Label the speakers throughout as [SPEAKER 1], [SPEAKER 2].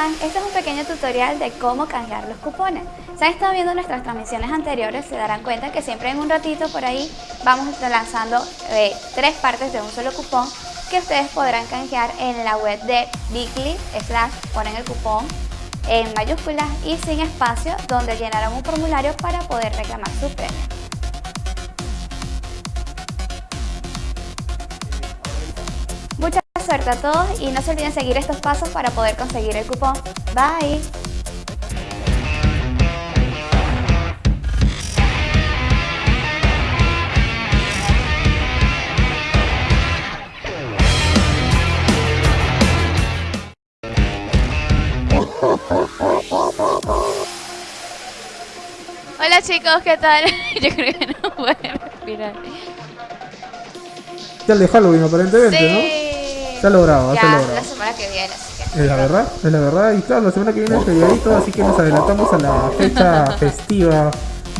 [SPEAKER 1] Este es un pequeño tutorial de cómo canjear los cupones. Si han estado viendo nuestras transmisiones anteriores, se darán cuenta que siempre en un ratito por ahí vamos lanzando eh, tres partes de un solo cupón que ustedes podrán canjear en la web de Bigly, slash, ponen el cupón en mayúsculas y sin espacio, donde llenarán un formulario para poder reclamar su premio. Suerte a todos y no se olviden seguir estos pasos para poder conseguir el cupón. Bye. Hola chicos, ¿qué tal? Yo creo que no puedo respirar.
[SPEAKER 2] Ya el de Halloween aparentemente,
[SPEAKER 1] Sí.
[SPEAKER 2] ¿no? Se ha logrado,
[SPEAKER 1] Ya,
[SPEAKER 2] se ha logrado.
[SPEAKER 1] la semana que viene, así que...
[SPEAKER 2] Es la verdad, es la verdad. Y claro, la semana que viene es feriadito, así que nos adelantamos a la fecha festiva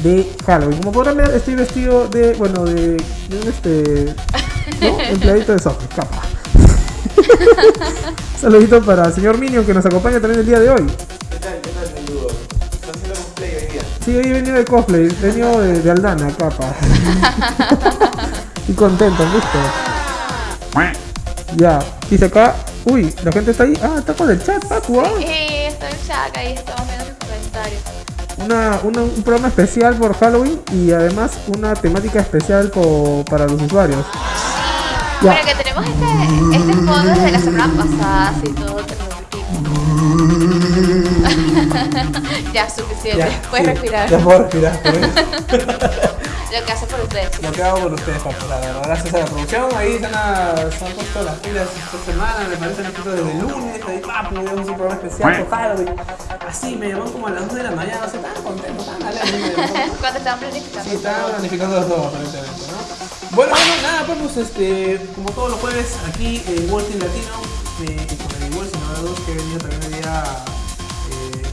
[SPEAKER 2] de Halloween. Como podrán ver, estoy vestido de, bueno, de, de un este, ¿no? Empleadito de software, capa. Saludito para el señor Minion que nos acompaña también el día de hoy.
[SPEAKER 3] ¿Qué tal? ¿Qué tal, menudo? ¿Estás haciendo cosplay hoy día?
[SPEAKER 2] Sí, hoy he venido de cosplay, he venido de, de Aldana, capa. y contento, listo. Ya, dice acá, uy, la gente está ahí. Ah, está con el chat, Paco. ah.
[SPEAKER 1] Sí, estoy en chat ahí, estamos viendo sus comentarios.
[SPEAKER 2] una, una- un programa especial por Halloween y además una temática especial po- para los usuarios. Ya.
[SPEAKER 1] Bueno, que tenemos este, este fondo desde la semana pasada, así todo ya, suficiente. Puedes
[SPEAKER 3] sí,
[SPEAKER 1] respirar.
[SPEAKER 3] Ya puedo respirar. ¿no?
[SPEAKER 1] Lo que hace por ustedes.
[SPEAKER 3] Lo que hago por ustedes, papu, la verdad. Gracias a la producción, ahí se han, se han puesto las pilas esta semana, me parece que han puesto desde el lunes, ahí papu, tenemos un programa especial por Halloween. Así me llaman como a las 2 de la mañana, no sé, tan contento, tan alegre.
[SPEAKER 1] Cuando estaban planificando.
[SPEAKER 3] Sí, estaban planificando todo aparentemente, ¿no? Bueno, bueno, nada, pues este, como todos los jueves, aquí en World Team Latino, eh, y con el igual, ahora dos que he venido también hoy día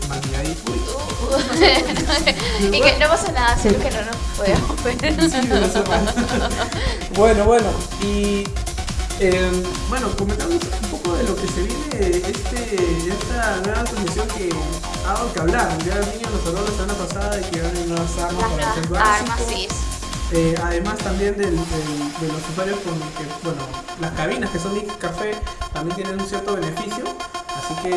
[SPEAKER 1] y que no pasa nada, solo que no nos podemos ver.
[SPEAKER 3] sí, bueno, bueno, y eh, bueno, comentamos un poco de lo que se viene este, esta nueva transmisión que ha dado que hablar. Ya el niño nos habló la semana pasada de que van a nuevas armas para el
[SPEAKER 1] armas, sí.
[SPEAKER 3] Eh, además también del- del- de los usuarios con que, bueno, las cabinas que son Nick Café también tienen un cierto beneficio. Así que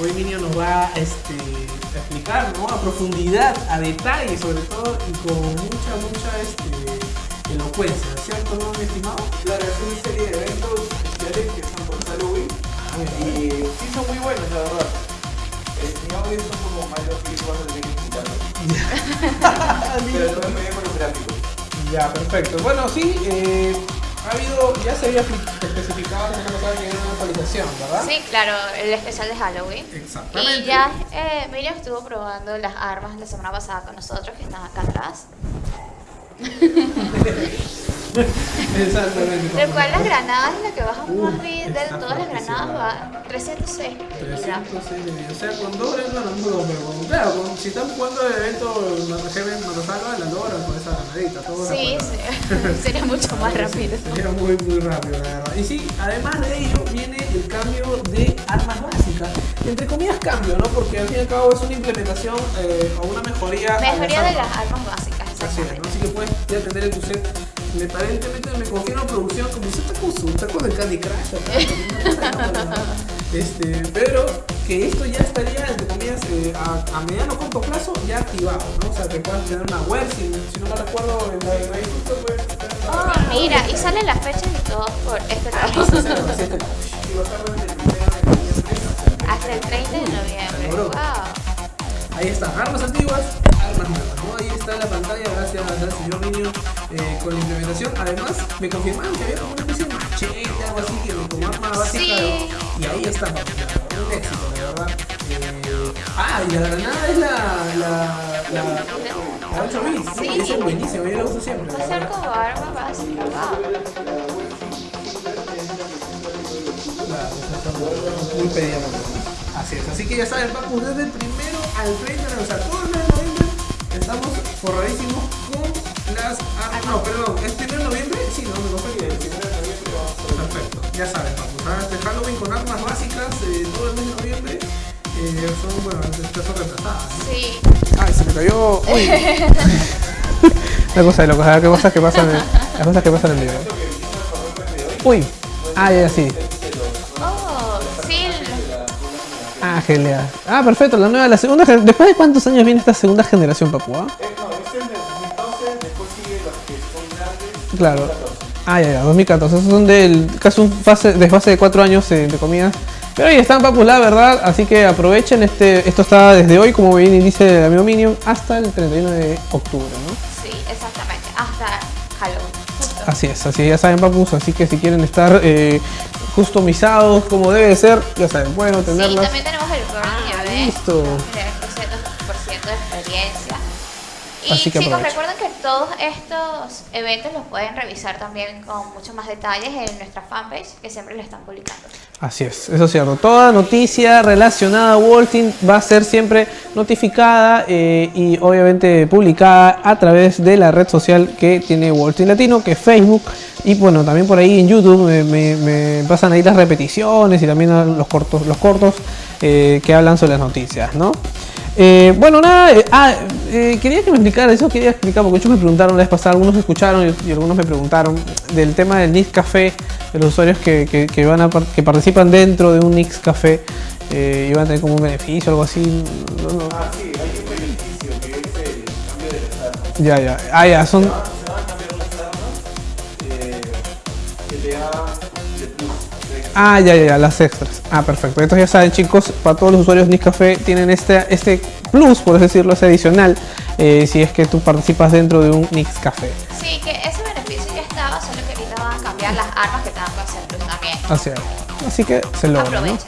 [SPEAKER 3] hoy Minio nos va este, a explicar ¿no? a profundidad, a detalle sobre todo y con mucha, mucha este, elocuencia, ¿cierto, no, mi estimado?
[SPEAKER 4] Claro, es una serie de eventos especiales que están por Halloween y sí son muy buenos, la verdad. Mi audio son como tener que quitarlo. Pero todo muy bien con los gráficos.
[SPEAKER 3] Ya, perfecto. Bueno, sí, eh, ha habido, ya se había especificado la semana pasada que era una actualización, ¿verdad?
[SPEAKER 1] Sí, claro, el especial de Halloween.
[SPEAKER 3] Exactamente.
[SPEAKER 1] Y ya eh, Miriam estuvo probando las armas la semana pasada con nosotros, que están acá atrás.
[SPEAKER 3] Exactamente.
[SPEAKER 1] Del cual las granadas es la que baja
[SPEAKER 3] Uh,
[SPEAKER 1] más de, de todas las granadas, va 306 miligramos.
[SPEAKER 3] 306 de vida. O sea, con dos no las dudo, pero claro, si están jugando el evento Matajeven Matasalva, las dos horas con esa granadita. todo
[SPEAKER 1] Sí, sí. sería mucho más rápido.
[SPEAKER 3] Sería muy, muy rápido, la verdad. Y sí, además de ello, viene el cambio de armas básicas. Entre comillas, cambio, ¿no? Porque al fin y al cabo es una implementación eh, o una mejoría.
[SPEAKER 1] Mejoría de las armas básicas,
[SPEAKER 3] Así es, ¿no? Así que puedes ya tener en tu set. Me aparentemente me confirma producción como está con su con el Candy Crush acá, este, pero que esto ya estaría entre comillas eh, a, a mediano o corto plazo ya activado, ¿no? O sea que puedas tener una web, si, si no me recuerdo en la justo pues
[SPEAKER 1] Oh, mira, y salen las fechas y todo por este país.
[SPEAKER 4] Y va a estar desde el primero de noviembre
[SPEAKER 1] Hasta el 30 de noviembre. Wow.
[SPEAKER 3] Ahí están, armas antiguas, armas nuevas, ¿no? Ahí está la pantalla, gracias al señor Niño eh, con la implementación. Además, me confirmaron que había una especie de machete, algo así, que como arma básica.
[SPEAKER 1] Sí.
[SPEAKER 3] Y ahí está, un éxito, la verdad. Eh, ah, y la granada es la. la. la. la 8 bits.
[SPEAKER 1] Sí.
[SPEAKER 3] Esa es buenísima, yo la uso siempre.
[SPEAKER 1] Ser como arma básica. Wow.
[SPEAKER 3] Claro, esas son muy pedidas. Así es, así que ya saben, Papu, desde el primero al 30 de noviembre, o sea, todo el mes de noviembre, estamos forradísimos con las armas. No, perdón, ¿es primero de noviembre? Sí, no, me confundí.
[SPEAKER 4] El primero de noviembre va a
[SPEAKER 5] Perfecto, ya saben, papu. ¿sabes? Este Halloween con armas básicas eh, todo el mes de noviembre eh, son, bueno, en caso reemplazadas. ¿no?
[SPEAKER 1] Sí.
[SPEAKER 3] Ay, se me cayó. Uy. La cosa de locos, ¿ah? ¿qué cosas que pasan en, las cosas que pasan en el video. Uy. Ah, ya, sí. Ah. Ah, perfecto, la nueva, la segunda ¿Después de cuántos años viene esta segunda generación, papu? ah?
[SPEAKER 4] Eh, no, es del 2012, después sigue los que son grandes.
[SPEAKER 3] Claro. Ah, ya, ya, 2014. Esos son del casi un fase, de de 4 años, eh, entre comillas. Pero ahí están, papus, la verdad. Así que aprovechen. este Esto está desde hoy, como bien dice el amigo Minion, hasta el 31 de octubre, ¿no?
[SPEAKER 1] Sí, exactamente. Hasta Halloween.
[SPEAKER 3] Así es, así ya saben, papus. Así que si quieren estar eh, customizados como debe ser, ya saben, pueden
[SPEAKER 1] Sí,
[SPEAKER 3] obtenerlas.
[SPEAKER 1] también tenemos el Burning
[SPEAKER 3] Ah, listo.
[SPEAKER 1] Y
[SPEAKER 3] Así que
[SPEAKER 1] chicos, recuerden que todos estos eventos los pueden revisar también con muchos más detalles en nuestra fanpage que siempre le están publicando.
[SPEAKER 3] Así es, eso es cierto. Toda noticia relacionada a Walting va a ser siempre notificada eh, y obviamente publicada a través de la red social que tiene Walting Latino, que es Facebook. Y bueno, también por ahí en YouTube me, me- me pasan ahí las repeticiones y también los cortos, los cortos eh, que hablan sobre las noticias, ¿no? Eh, bueno, nada, eh, ah, eh, quería que me explicara, eso quería explicar, porque muchos me preguntaron la vez pasada, algunos escucharon y, y algunos me preguntaron del tema del Nix Café, de los usuarios que, que- que van a, que participan dentro de un Nix Café eh, y van a tener como un beneficio o algo así. no, no.
[SPEAKER 4] Ah, sí, hay un beneficio que es el cambio de armas.
[SPEAKER 3] Ya, ya, ah, ya, son, ah, ya, ya, ya, las extras. Ah, perfecto. Entonces ya saben chicos, para todos los usuarios Nix Café tienen este, este plus, por así decirlo, ese adicional, eh, si es que tú participas dentro de un Nix Café.
[SPEAKER 1] Sí, que ese beneficio ya estaba, solo que ahorita van a cambiar las armas que te dan para hacer plus también.
[SPEAKER 3] Así es. Así que se logra, ¿no?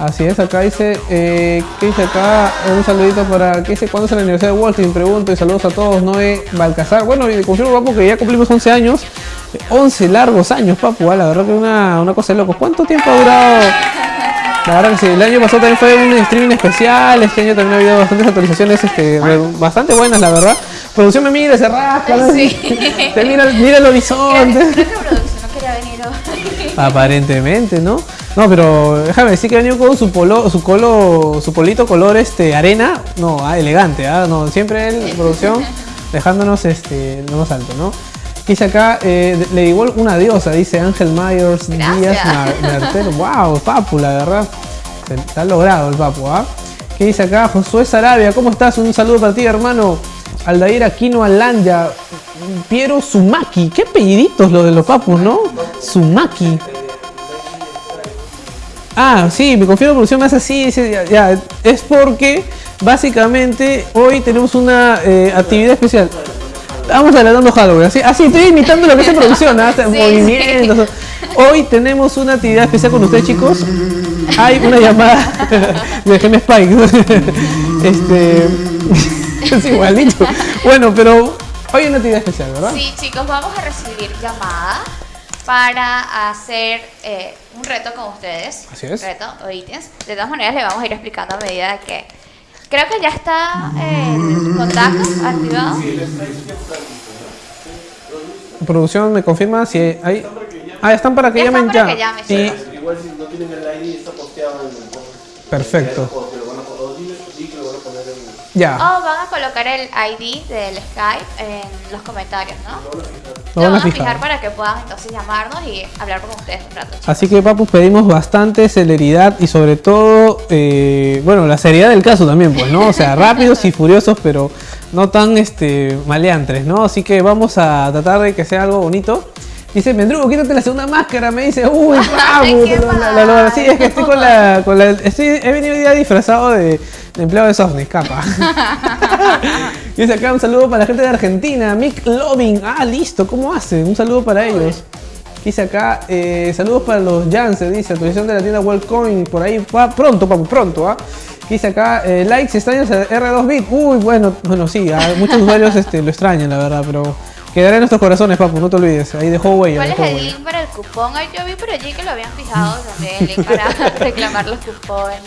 [SPEAKER 3] Así es, acá dice, eh, ¿qué dice acá? Un saludito para, ¿qué dice? ¿Cuándo es el aniversario de Walting? Pregunto y saludos a todos, Noé Balcazar. Bueno, y confirmo, papu, que ya cumplimos 11 años. Eh, 11 largos años, papu, ah, la verdad que una, una cosa de loco. ¿Cuánto tiempo ha durado? La verdad que sí, el año pasado también fue un streaming especial, este año también ha habido bastantes actualizaciones este, bastante buenas, la verdad. Producción me mira, se rasca, ¿no?
[SPEAKER 1] Sí.
[SPEAKER 3] Te mira, mira el horizonte.
[SPEAKER 1] creo que producción no quería venir hoy.
[SPEAKER 3] Aparentemente, ¿no? No, pero déjame decir que ha venido con su polo, su colo, su polito color este arena, no, ah, elegante, ah, no, siempre él, producción, dejándonos este lo más alto, ¿no? Dice acá, eh, le igual una diosa, dice Ángel Myers
[SPEAKER 1] Gracias.
[SPEAKER 3] Díaz Mar- Mertel. Wow, papu, la verdad. Se- Está logrado el papu, ¿ah? ¿Qué dice acá? Josué Sarabia, ¿cómo estás? Un saludo para ti, hermano. Aldair Aquino Alanya, Piero Sumaki. Qué apelliditos los de los papus, ¿no? Sumaki. Ah, sí, me confío en la producción me hace así, ya, ya, es porque básicamente hoy tenemos una eh, actividad especial. Estamos adelantando Halloween, así, así estoy imitando lo que hace producción, ¿ah?
[SPEAKER 1] Sí,
[SPEAKER 3] movimientos. Hoy tenemos una actividad especial con ustedes, chicos. Hay una llamada de Gem Spike. este es igualito. Bueno, pero hoy hay una actividad especial, ¿verdad?
[SPEAKER 1] Sí, chicos, vamos a recibir llamadas para hacer eh, un reto con ustedes.
[SPEAKER 3] Así es.
[SPEAKER 1] Reto o ítems. De todas maneras, le vamos a ir explicando a medida de que. Creo que ya está el contacto activado.
[SPEAKER 3] Producción me confirma si hay. Ah, están para que
[SPEAKER 1] Ya están
[SPEAKER 3] llamen
[SPEAKER 1] para
[SPEAKER 3] ya.
[SPEAKER 1] que llamen, chicos.
[SPEAKER 4] Igual si no tienen el ID está posteado en el.
[SPEAKER 3] Perfecto.
[SPEAKER 4] O que lo van a o dile- di que lo van a poner en
[SPEAKER 3] Ya.
[SPEAKER 1] O van a colocar el ID del Skype en los comentarios, ¿no?
[SPEAKER 3] Lo van a fijar.
[SPEAKER 1] para que puedan entonces llamarnos y hablar con ustedes un rato. chicos.
[SPEAKER 3] Así que, papus, pedimos bastante celeridad y sobre todo, eh, bueno, la seriedad del caso también, pues, ¿no? O sea, rápidos y furiosos, pero no tan este, maleantres, ¿no? Así que vamos a tratar de que sea algo bonito. Dice, Mendrugo, quítate la segunda máscara. Me dice, uy,
[SPEAKER 1] qué
[SPEAKER 3] la- la-. Sí, es que estoy con la. Con la estoy, he venido ya disfrazado de, de empleado de Sofnis, capa. Dice acá un saludo para la gente de Argentina. Mick Loving. Ah, listo, ¿cómo hace? Un saludo para ellos. Dice acá, eh, saludos para los Janssen, dice, actualización de la tienda Wellcoin, por ahí va pronto, papu, pronto, ¿ah? Dice acá, eh, likes extraños a R2Bit. Uy, bueno, bueno, sí, a muchos usuarios este, lo extrañan, la verdad, pero quedará en nuestros corazones, papu, no te olvides. Ahí dejó huella.
[SPEAKER 1] ¿Cuál es el
[SPEAKER 3] huella.
[SPEAKER 1] link para el cupón? Ay, yo vi por allí que lo habían fijado también, el link para reclamar los cupones.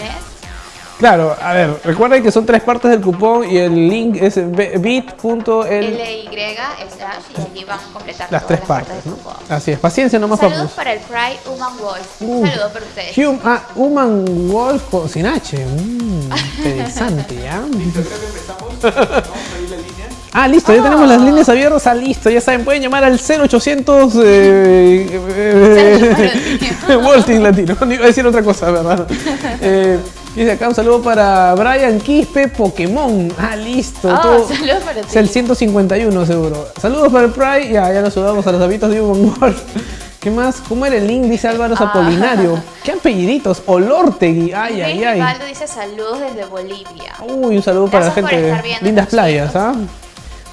[SPEAKER 3] Claro, a ver, recuerden que son tres partes del cupón y el link es bit.l
[SPEAKER 1] LY slash y allí van a completar
[SPEAKER 3] las tres
[SPEAKER 1] las
[SPEAKER 3] partes,
[SPEAKER 1] del
[SPEAKER 3] ¿no?
[SPEAKER 1] cupón.
[SPEAKER 3] Así es, paciencia nomás
[SPEAKER 1] Saludos
[SPEAKER 3] papus.
[SPEAKER 1] para el Pride Human Wolf.
[SPEAKER 3] Uh.
[SPEAKER 1] Un saludo para ustedes.
[SPEAKER 3] Hum- ah, Human Wolf con- sin H. Mm, interesante, ¿ya?
[SPEAKER 4] Listo, creo que empezamos. Vamos a ir la línea.
[SPEAKER 3] Ah, listo, ya tenemos las líneas abiertas. Ah, listo, ya saben, pueden llamar al 0800 eh, eh, eh, Latino. No iba a decir otra cosa, ¿verdad? Eh, dice acá un saludo para Brian Quispe Pokémon. Ah, listo.
[SPEAKER 1] Oh,
[SPEAKER 3] todo-
[SPEAKER 1] saludos para
[SPEAKER 3] Es el
[SPEAKER 1] ti.
[SPEAKER 3] 151 seguro. Saludos para el Pride. Ya, ya nos saludamos a los habitos de Human Wolf. ¿Qué más? ¿Cómo era el link? Dice Álvaro
[SPEAKER 1] Ah.
[SPEAKER 3] Apolinario. ¿Qué apelliditos? Olortegui. Ay, ay, ay.
[SPEAKER 1] Rivaldo dice saludos desde Bolivia.
[SPEAKER 3] Uy, un saludo para la gente de Lindas Playas. ¿ah?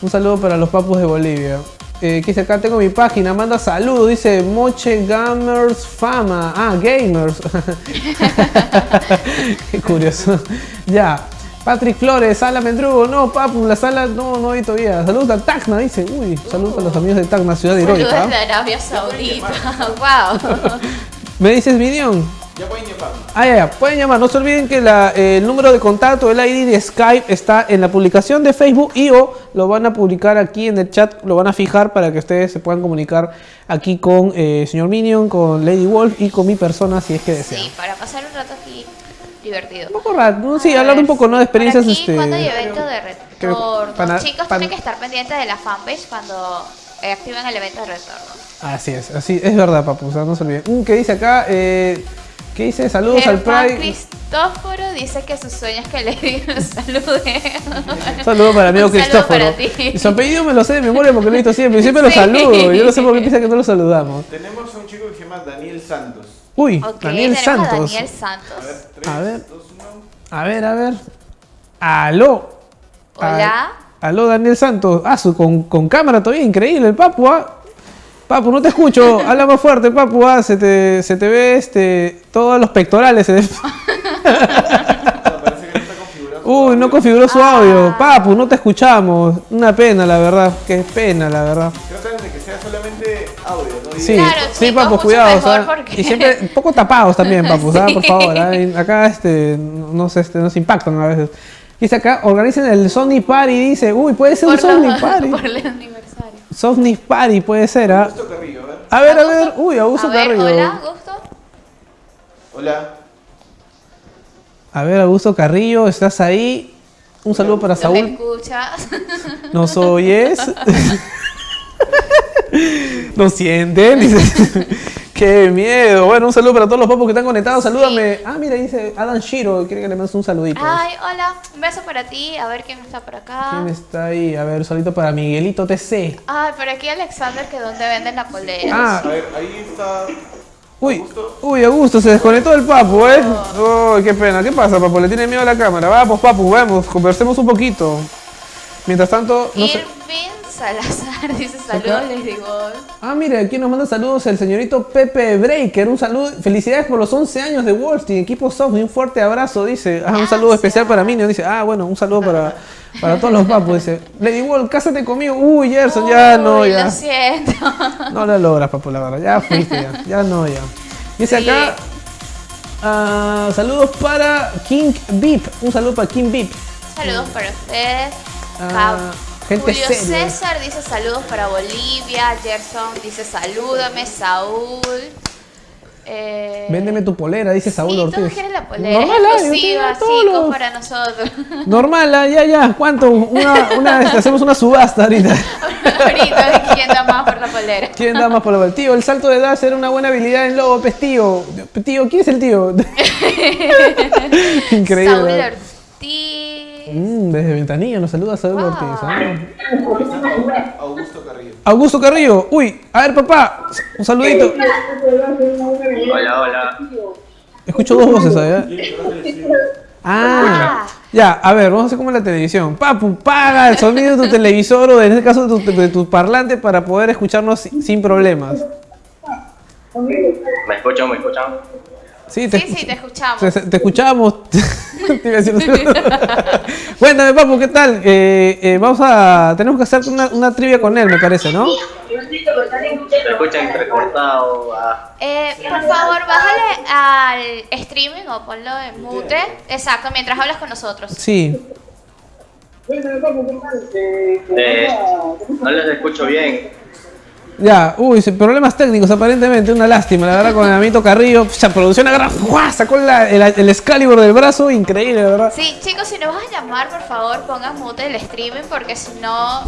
[SPEAKER 3] Un saludo para los papus de Bolivia. Eh, que dice acá tengo mi página, manda saludos, dice Moche Gamers Fama. Ah, Gamers. Qué curioso. Ya. Patrick Flores, Sala Mendrugo, no, papu, la sala no, no hay todavía. Saludos a Tacna, dice. Uy, saludos a los amigos de Tacna, ciudad
[SPEAKER 1] Saludos
[SPEAKER 3] heroica.
[SPEAKER 1] desde Arabia Saudita. wow.
[SPEAKER 3] Me dices, Minion.
[SPEAKER 4] Ya pueden llamarnos.
[SPEAKER 3] Ah, ya, ya. Pueden llamar. No se olviden que la, eh, el número de contacto, el ID de Skype está en la publicación de Facebook y o lo van a publicar aquí en el chat, lo van a fijar para que ustedes se puedan comunicar aquí con eh, señor Minion, con Lady Wolf y con mi persona si es que desean.
[SPEAKER 1] Sí, para pasar un rato aquí divertido.
[SPEAKER 3] Un poco raro, ¿no? Sí,
[SPEAKER 1] A
[SPEAKER 3] hablar
[SPEAKER 1] ver,
[SPEAKER 3] un poco ¿no? de experiencias.
[SPEAKER 1] aquí,
[SPEAKER 3] este,
[SPEAKER 1] Cuando hay evento de retorno,
[SPEAKER 3] pana-
[SPEAKER 1] chicos tienen que estar pendientes de la fanpage cuando eh, activen el evento de retorno.
[SPEAKER 3] Así es, así es verdad, papu, o sea, no se olviden. Mm, ¿Qué dice acá? Eh, ¿Qué dice? Saludos al Pride.
[SPEAKER 1] Cristóforo dice que su sueño es que le digan salude.
[SPEAKER 3] Un saludo para el amigo
[SPEAKER 1] Un
[SPEAKER 3] Cristóforo.
[SPEAKER 1] para ti.
[SPEAKER 3] Y su apellido me lo sé de memoria porque lo he visto siempre. y Siempre lo
[SPEAKER 1] Sí.
[SPEAKER 3] saludo. Yo no sé por qué piensa que no lo saludamos.
[SPEAKER 4] Tenemos a un chico que se llama Daniel Santos.
[SPEAKER 3] Uy, Daniel
[SPEAKER 1] tenemos a
[SPEAKER 3] Santos.
[SPEAKER 1] Daniel
[SPEAKER 4] A
[SPEAKER 1] Santos.
[SPEAKER 4] ver, 3,
[SPEAKER 3] A ver.
[SPEAKER 4] 2, 1.
[SPEAKER 3] A ver, a ver. Aló.
[SPEAKER 1] Hola.
[SPEAKER 3] Al- Aló, Daniel Santos. Ah, su, con, con cámara todavía, increíble el papu, ¿ah? Papu, no te escucho. Habla más fuerte, papu, ah. Se te, se te ve este, todos los pectorales. se te-
[SPEAKER 4] no su
[SPEAKER 3] Uy, no
[SPEAKER 4] audio.
[SPEAKER 3] configuró su
[SPEAKER 1] Ah.
[SPEAKER 3] audio. Papu, no te escuchamos. Una pena, la verdad. Qué pena, la verdad.
[SPEAKER 4] Tratan de que sea solamente audio, ¿no?
[SPEAKER 3] Sí,
[SPEAKER 1] Claro,
[SPEAKER 3] sí,
[SPEAKER 1] chicos,
[SPEAKER 3] papu, cuidado.
[SPEAKER 1] porque-
[SPEAKER 3] Y siempre un poco tapados también, papu, ¿sabes? Por favor. ¿ah? Acá este, nos, este, nos impactan a veces. Dice acá, organicen el Sony Party. Dice, uy, puede ser un Sony Party.
[SPEAKER 1] por el
[SPEAKER 3] Sony Party puede ser, ¿ah?
[SPEAKER 4] Augusto Carrillo, a ver.
[SPEAKER 3] A ver, a ver. Uy, Augusto
[SPEAKER 1] a ver,
[SPEAKER 3] Carrillo.
[SPEAKER 1] hola, Gusto.
[SPEAKER 4] Hola.
[SPEAKER 3] A ver, Augusto Carrillo, ¿estás ahí? Un saludo para
[SPEAKER 1] ¿No me
[SPEAKER 3] Saúl.
[SPEAKER 1] escuchas?
[SPEAKER 3] ¿Nos oyes? ¿Nos sienten? ¡Qué miedo! Bueno, un saludo para todos los papos que están conectados. Salúdame. Ah, mira, dice Adam Shiro. Quiere que le mandes un saludito.
[SPEAKER 1] Ay, hola. Un beso para ti. A ver quién está por acá.
[SPEAKER 3] ¿Quién está ahí? A ver, un saludito para Miguelito TC.
[SPEAKER 1] Ay, por aquí Alexander, que donde venden la polera.
[SPEAKER 3] Ah,
[SPEAKER 4] A ver, ahí está.
[SPEAKER 3] uy,
[SPEAKER 4] Augusto.
[SPEAKER 3] uy, Augusto, se desconectó el papu, ¿eh? Uy, qué pena. ¿Qué pasa, papu? Le tiene miedo a la cámara. Vamos, papu, vamos, conversemos un poquito. Mientras tanto, no sé.
[SPEAKER 1] Irving Salazar dice saludos, les digo.
[SPEAKER 3] Ah, mire, aquí nos manda saludos el señorito Pepe Breaker. Un saludo, felicidades por los 11 años de Wolstein, equipo soft. Un fuerte abrazo, dice. Ah, un saludo especial para mí. Dice, ah, bueno, un saludo para, para todos los papus. Dice, Lady Wolf, cásate conmigo. Uy, Gerson, ya no, ya.
[SPEAKER 1] Lo siento.
[SPEAKER 3] No lo logras, papu, la verdad. Ya fuiste, ya. Ya no, ya. Dice
[SPEAKER 1] Sí.
[SPEAKER 3] acá, ah, saludos para King Beep. Un saludo para King Beep.
[SPEAKER 1] Saludos para ustedes.
[SPEAKER 3] Ah,
[SPEAKER 1] Cap-
[SPEAKER 3] gente
[SPEAKER 1] Julio
[SPEAKER 3] seria.
[SPEAKER 1] César dice saludos para Bolivia. Gerson dice salúdame. Saúl. Eh,
[SPEAKER 3] Véndeme tu polera, dice Saúl
[SPEAKER 1] sí,
[SPEAKER 3] Ortiz.
[SPEAKER 1] quieren la polera.
[SPEAKER 3] Normal,
[SPEAKER 1] exclusiva,
[SPEAKER 3] los-
[SPEAKER 1] para nosotros.
[SPEAKER 3] Normal, ah, ya, ya. ¿Cuánto? Una, una, hacemos una subasta ahorita.
[SPEAKER 1] Ahorita, ¿quién da más por la polera?
[SPEAKER 3] ¿Quién da más por la Tío, el salto de edad era una buena habilidad en lobo, pues tío. Tío, ¿quién es el tío? Increíble.
[SPEAKER 1] Saúl. Ortiz.
[SPEAKER 3] Mm, desde Ventanilla nos saluda Saúl
[SPEAKER 1] Wow.
[SPEAKER 3] Ortiz. ah.
[SPEAKER 4] Augusto Carrillo.
[SPEAKER 3] Augusto Carrillo. Uy, a ver, papá. Un saludito.
[SPEAKER 6] Hola, hola.
[SPEAKER 3] Escucho dos voces ahí. ¿eh? Ah, ya, a ver, vamos a hacer como en la televisión. Papu, paga el sonido de tu televisor o en este caso de tu, de tu parlante para poder escucharnos sin sin problemas.
[SPEAKER 6] ¿Me escuchan? ¿Me escuchan?
[SPEAKER 3] Sí, te,
[SPEAKER 1] Sí, sí, te escuchamos.
[SPEAKER 3] te, te escuchamos. Te Cuéntame, papu, ¿qué tal? Eh, eh, vamos a. Tenemos que hacer una, una trivia con él, me parece, ¿no?
[SPEAKER 6] Se escucha entrecortado. Ah.
[SPEAKER 1] Eh, por favor, bájale al streaming o ponlo en mute. Exacto, mientras hablas con nosotros.
[SPEAKER 3] Sí.
[SPEAKER 6] Eh, no les escucho bien.
[SPEAKER 3] Ya, uy, sí, problemas técnicos aparentemente, una lástima, la verdad, con el amito Carrillo, ya producción agarra, ¡guau! sacó la- el, el Excalibur del brazo, increíble, la verdad.
[SPEAKER 1] Sí, chicos, si nos vas a llamar, por favor, pongan mute el streaming porque si no,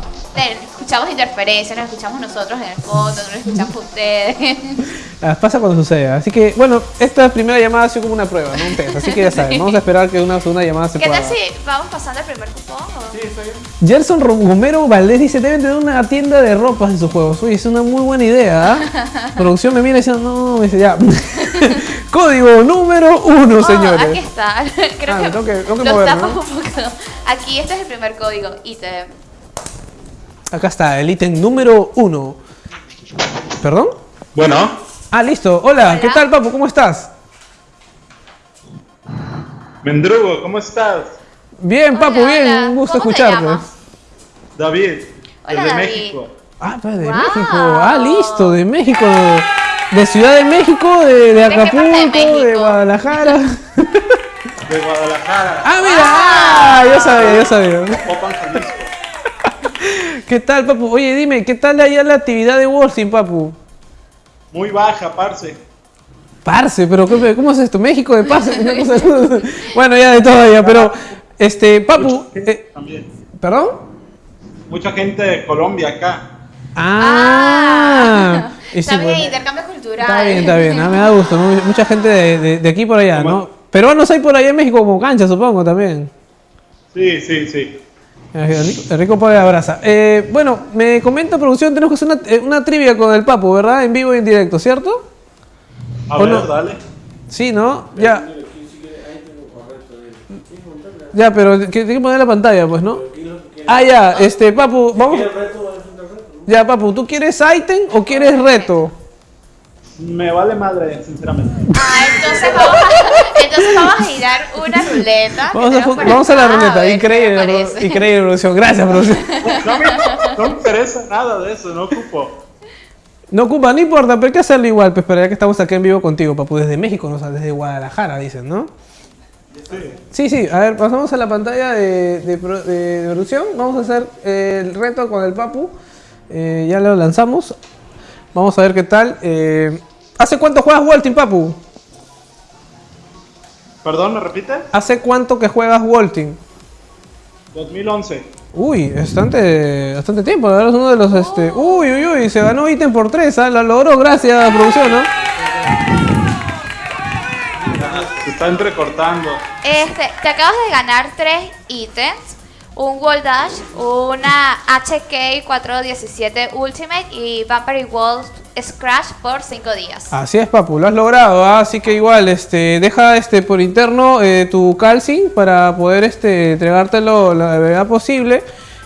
[SPEAKER 1] escuchamos interferencias, nos escuchamos nosotros en el fondo, no lo escuchamos ustedes.
[SPEAKER 3] Ah, pasa cuando suceda. Así que, bueno, esta primera llamada ha sido como una prueba, ¿no? Un test. Así que ya saben, vamos a esperar que una segunda llamada se
[SPEAKER 1] ¿Qué
[SPEAKER 3] pueda.
[SPEAKER 1] tal si vamos pasando el primer cupón? o-
[SPEAKER 5] Sí, está bien.
[SPEAKER 3] Gerson Romero Valdés dice, deben tener una tienda de ropas en sus juegos. Uy, es una muy buena idea, ¿ah? Producción me mira y dice, no, me dice, ya. Código número uno,
[SPEAKER 1] Oh,
[SPEAKER 3] señores.
[SPEAKER 1] aquí está. Creo
[SPEAKER 3] Ah,
[SPEAKER 1] que,
[SPEAKER 3] tengo que- tengo que
[SPEAKER 1] lo
[SPEAKER 3] moverlo,
[SPEAKER 1] tapas
[SPEAKER 3] ¿no?
[SPEAKER 1] un poco. Aquí este es el primer código. ítem.
[SPEAKER 3] Acá está, el ítem número uno. ¿Perdón?
[SPEAKER 7] Bueno,
[SPEAKER 3] Ah, listo. Hola,
[SPEAKER 1] Hola.
[SPEAKER 3] ¿qué tal, papu? ¿Cómo estás?
[SPEAKER 7] Mendrugo, ¿cómo estás?
[SPEAKER 3] Bien, papu,
[SPEAKER 1] Hola,
[SPEAKER 3] bien.
[SPEAKER 1] hola.
[SPEAKER 3] Un gusto
[SPEAKER 1] ¿Cómo te
[SPEAKER 3] escucharte.
[SPEAKER 1] llamas?
[SPEAKER 7] David,
[SPEAKER 1] Hola,
[SPEAKER 7] desde
[SPEAKER 1] David.
[SPEAKER 7] México.
[SPEAKER 3] Ah, pa, de
[SPEAKER 1] Wow.
[SPEAKER 3] México. Ah, listo, de México. De Ciudad de México, de, Acapulco, de? Guadalajara.
[SPEAKER 7] De Guadalajara.
[SPEAKER 3] ah, mira, ah, yo sabía, yo sabía.
[SPEAKER 7] Popan, Jalisco.
[SPEAKER 3] ¿Qué tal, papu? Oye, dime, ¿qué tal allá la actividad de Wolfing, papu?
[SPEAKER 7] Muy baja, parce.
[SPEAKER 3] Parce, pero ¿qué- ¿cómo es esto? ¿México de parce? Bueno, ya de todo ya, pero, este, papu, eh,
[SPEAKER 7] También.
[SPEAKER 3] ¿perdón?
[SPEAKER 7] Mucha gente de Colombia acá.
[SPEAKER 3] Ah, sí,
[SPEAKER 1] está bien, intercambio cultural.
[SPEAKER 3] Está bien, está bien, ah, me da gusto, ¿no? mucha gente de, de- de aquí por allá, ¿no? Peruanos hay por allá en México como cancha, supongo, también.
[SPEAKER 7] Sí, sí, sí.
[SPEAKER 3] El rico, el rico pobre abraza. Eh, bueno, me comenta producción, tenemos que hacer una, eh, una trivia con el Papu, ¿verdad? En vivo y en directo, ¿cierto?
[SPEAKER 7] A
[SPEAKER 3] ¿O
[SPEAKER 7] ver,
[SPEAKER 3] no?
[SPEAKER 7] dale.
[SPEAKER 3] Sí, ¿no? Ya. Ya, pero que- tiene que poner la pantalla, pues, ¿no? Ah, ya, este, Papu, vamos. Ya, Papu, ¿tú quieres item o quieres reto?
[SPEAKER 7] Me vale madre, sinceramente.
[SPEAKER 1] Ah, entonces vamos a, entonces vamos a girar una ruleta.
[SPEAKER 3] Vamos a, vamos la ruleta, increíble, increíble producción, gracias producción.
[SPEAKER 7] No me, no me interesa nada de eso, no ocupo.
[SPEAKER 3] No ocupa, no importa, pero hay que hacerlo igual, pues, pero ya que estamos aquí en vivo contigo, papu, desde México, no, o sea, desde Guadalajara, dicen, ¿no?
[SPEAKER 7] Sí.
[SPEAKER 3] Sí, sí, a ver, pasamos a la pantalla de, de de producción, vamos a hacer el reto con el papu, Eh, ya lo lanzamos, vamos a ver qué tal. Eh, ¿Hace cuánto juegas Walting, papu?
[SPEAKER 7] Perdón, ¿me repite?
[SPEAKER 3] ¿Hace cuánto que juegas Walting?
[SPEAKER 7] 2011.
[SPEAKER 3] Uy, bastante, bastante tiempo, verdad es uno de los, este... Uy, uy, uy, se ganó ítem por tres, ¿ah? Lo logró, gracias, producción, ¿no?
[SPEAKER 7] Se está entrecortando.
[SPEAKER 1] Este, te acabas de ganar tres ítems. Un Wall Dash, una HK 417 Ultimate y Vampire Wall Scratch por 5 días.
[SPEAKER 3] Así es, Papu, lo has logrado, ¿ah? así que igual, este, deja este por interno eh, tu calcing para poder este, entregártelo la brevedad posible.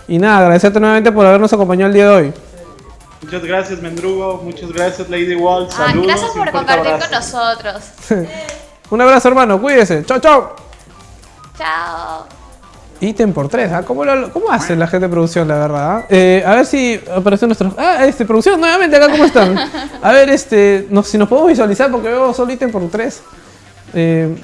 [SPEAKER 3] Y nada, agradecerte nuevamente por habernos acompañado el día de hoy.
[SPEAKER 7] Muchas gracias, Mendrugo. Muchas gracias, Lady Wall.
[SPEAKER 1] Ah,
[SPEAKER 7] Saludos.
[SPEAKER 1] gracias por compartir
[SPEAKER 7] abrazo.
[SPEAKER 1] con nosotros.
[SPEAKER 3] Un abrazo, hermano, cuídese. Chao, chao.
[SPEAKER 1] Chao.
[SPEAKER 3] Ítem por tres, ¿ah? ¿Cómo, lo- cómo hace la gente de producción, la verdad? ah? Eh, a ver si aparece nuestro... Ah, este, producción, nuevamente acá, ¿cómo están? A ver, este, no, si nos podemos visualizar porque veo solo ítem por tres. Eh,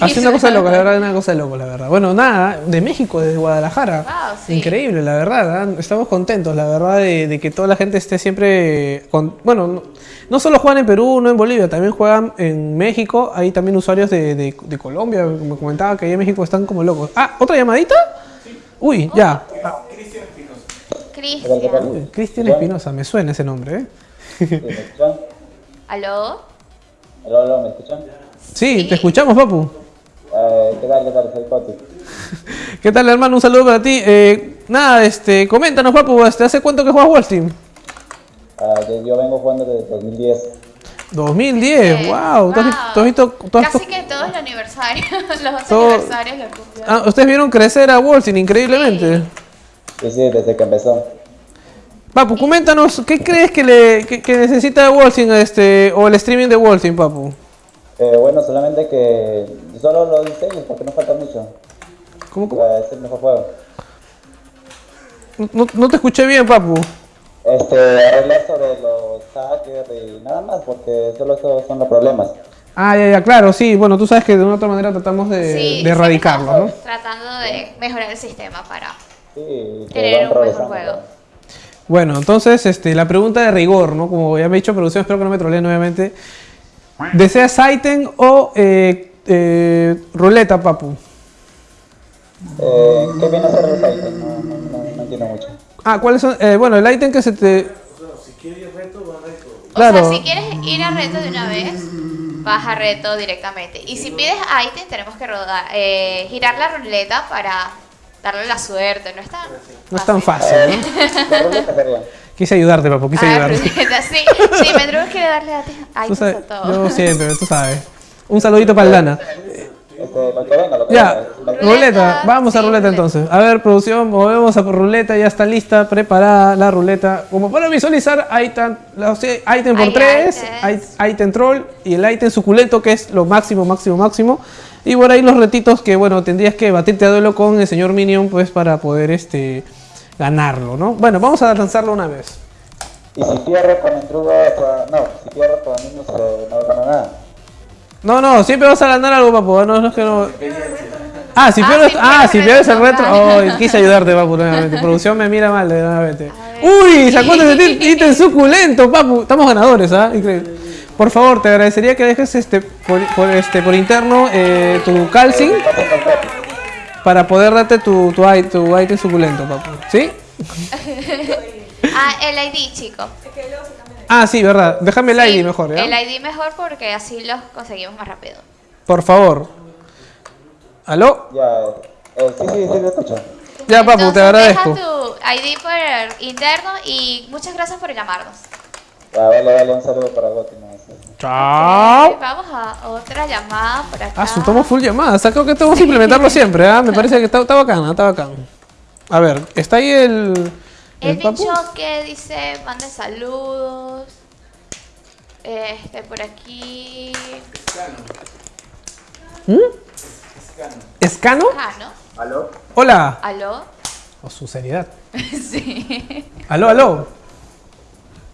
[SPEAKER 3] Hace una cosa de loco, la verdad, una cosa de loco, la verdad. Bueno, nada, de México, desde Guadalajara.
[SPEAKER 1] Wow, sí.
[SPEAKER 3] Increíble, la verdad. ¿ah? Estamos contentos, la verdad, de, de que toda la gente esté siempre. Con, bueno, no, solo juegan en Perú, no en Bolivia, también juegan en México. Hay también usuarios de, de- de Colombia, como comentaba, que ahí en México están como locos. Ah, ¿otra llamadita? Uy, ya. Ah,
[SPEAKER 1] Cristian.
[SPEAKER 3] uy, Cristian Espinosa, me suena ese nombre, ¿eh?
[SPEAKER 8] ¿Me escuchan?
[SPEAKER 1] ¿Aló?
[SPEAKER 8] Aló, aló, ¿me escuchan?
[SPEAKER 3] Sí, te escuchamos, papu.
[SPEAKER 8] Eh, ¿Qué tal, qué tal? Soy.
[SPEAKER 3] ¿Qué tal, hermano? Un saludo para ti. Eh, nada, este, coméntanos, papu, este, ¿hace cuánto que juegas Wall Stream?
[SPEAKER 8] Ah, yo, vengo jugando desde 2010.
[SPEAKER 3] 2010, wow. ¿Tú has, tú has visto, tú has-
[SPEAKER 1] Casi que todo el aniversario. Los dos
[SPEAKER 3] Todo-
[SPEAKER 1] aniversarios lo cumplió.
[SPEAKER 3] Ah, ustedes vieron crecer a Wolfing increíblemente.
[SPEAKER 8] Sí, sí, desde que empezó.
[SPEAKER 3] Papu, coméntanos, ¿qué crees que, le, que, que necesita Wolfing este, o el streaming de Wolfing, Papu?
[SPEAKER 9] Eh, bueno, solamente que solo los diseños porque no falta mucho.
[SPEAKER 3] ¿Cómo, cómo?
[SPEAKER 9] Para hacer mejor juego.
[SPEAKER 3] No, no te escuché bien, papu.
[SPEAKER 9] Este, arreglar sobre los hackers y nada más, porque solo esos son los problemas.
[SPEAKER 3] Ah, ya, ya, claro, sí. Bueno, tú sabes que de una u otra manera tratamos de,
[SPEAKER 1] Sí,
[SPEAKER 3] de
[SPEAKER 1] siempre
[SPEAKER 3] erradicarlo, ¿no?
[SPEAKER 1] estamos Tratando de mejorar el sistema para
[SPEAKER 9] Sí,
[SPEAKER 1] tener un mejor juego.
[SPEAKER 3] Bueno, entonces, este, la pregunta de rigor, ¿no? Como ya me he dicho, producción, espero que no me troleen nuevamente. ¿Deseas item o eh, eh, ruleta, papu?
[SPEAKER 9] Eh, ¿Qué viene a ser ítems? No, no, no, no entiendo mucho.
[SPEAKER 3] Ah, ¿cuáles son? Eh, bueno, el item que se te...
[SPEAKER 1] O
[SPEAKER 3] Claro.
[SPEAKER 1] sea, si quieres ir a reto de una vez, vas a reto directamente. Y si pides ítem, tenemos que rodar, eh, girar la ruleta para darle la suerte. No es tan
[SPEAKER 3] No es tan fácil, ¿no?
[SPEAKER 9] Sería.
[SPEAKER 3] Quise ayudarte, papu, quise
[SPEAKER 1] Ah,
[SPEAKER 3] ayudarte.
[SPEAKER 1] ruleta, sí. Sí, Medrugo quiere darle a
[SPEAKER 3] Tú
[SPEAKER 1] items
[SPEAKER 3] sabes,
[SPEAKER 1] a todo.
[SPEAKER 3] yo siempre, tú sabes. Un saludito para el Dana.
[SPEAKER 9] Este,
[SPEAKER 3] Ya, ruleta, vamos a
[SPEAKER 1] sí,
[SPEAKER 3] ruleta
[SPEAKER 1] ruleta.
[SPEAKER 3] entonces. A ver, producción, movemos a ruleta, ya está lista, preparada la ruleta. Como para visualizar, item, la- sí, item por
[SPEAKER 1] Hay
[SPEAKER 3] 3,
[SPEAKER 1] items.
[SPEAKER 3] item troll y el item suculento que es lo máximo, máximo, máximo. Y por ahí los retitos que, bueno, tendrías que batirte a duelo con el señor Minion, pues para poder este ganarlo, ¿no? Bueno, vamos a lanzarlo una vez.
[SPEAKER 9] Y si pierdo con el truco, no, si pierdo con niños, eh, no gano nada.
[SPEAKER 3] No, no, siempre vas a ganar algo, papu. No, no es que no. Ah, si
[SPEAKER 1] Ah,
[SPEAKER 3] pierdes, ah, si
[SPEAKER 1] el
[SPEAKER 3] pierdes el
[SPEAKER 1] retro,
[SPEAKER 3] retro.
[SPEAKER 1] claro.
[SPEAKER 3] Oh, quise ayudarte, papu, nuevamente. Producción me mira mal, nuevamente. Uy, sacó ese ítem suculento, papu. Estamos ganadores, ¿ah? Increíble. Por favor, te agradecería que dejes este por, por, este, por interno eh, tu calcing para poder darte tu, tu, tu ítem suculento, papu. ¿Sí?
[SPEAKER 1] Ah, el ID, chico.
[SPEAKER 3] Ah, sí, verdad. Déjame el
[SPEAKER 1] Sí,
[SPEAKER 3] ID mejor, ¿ya?
[SPEAKER 1] El ID mejor porque así los conseguimos más rápido.
[SPEAKER 3] Por favor. ¿Aló?
[SPEAKER 9] Ya, eh, sí, sí, sí, lo escucho.
[SPEAKER 3] Ya, papu, te agradezco.
[SPEAKER 1] Deja tu ID por interno y muchas gracias por llamarnos.
[SPEAKER 9] Ya, vale, vale, un saludo para sí.
[SPEAKER 3] Chao.
[SPEAKER 1] Vamos a otra llamada por acá.
[SPEAKER 3] Ah, su tomo full llamada. O sea, creo que tenemos que implementarlo siempre, ¿ah? Me parece que está, está bacana, está bacán. A ver, está ahí el.
[SPEAKER 1] El
[SPEAKER 3] papu?
[SPEAKER 1] bicho que dice, mande saludos. Este, por aquí.
[SPEAKER 3] ¿Escano?
[SPEAKER 1] Ah, ¿no?
[SPEAKER 8] ¿Aló?
[SPEAKER 3] Hola.
[SPEAKER 1] ¿Aló?
[SPEAKER 3] O su seriedad.
[SPEAKER 1] sí.
[SPEAKER 3] Aló, aló.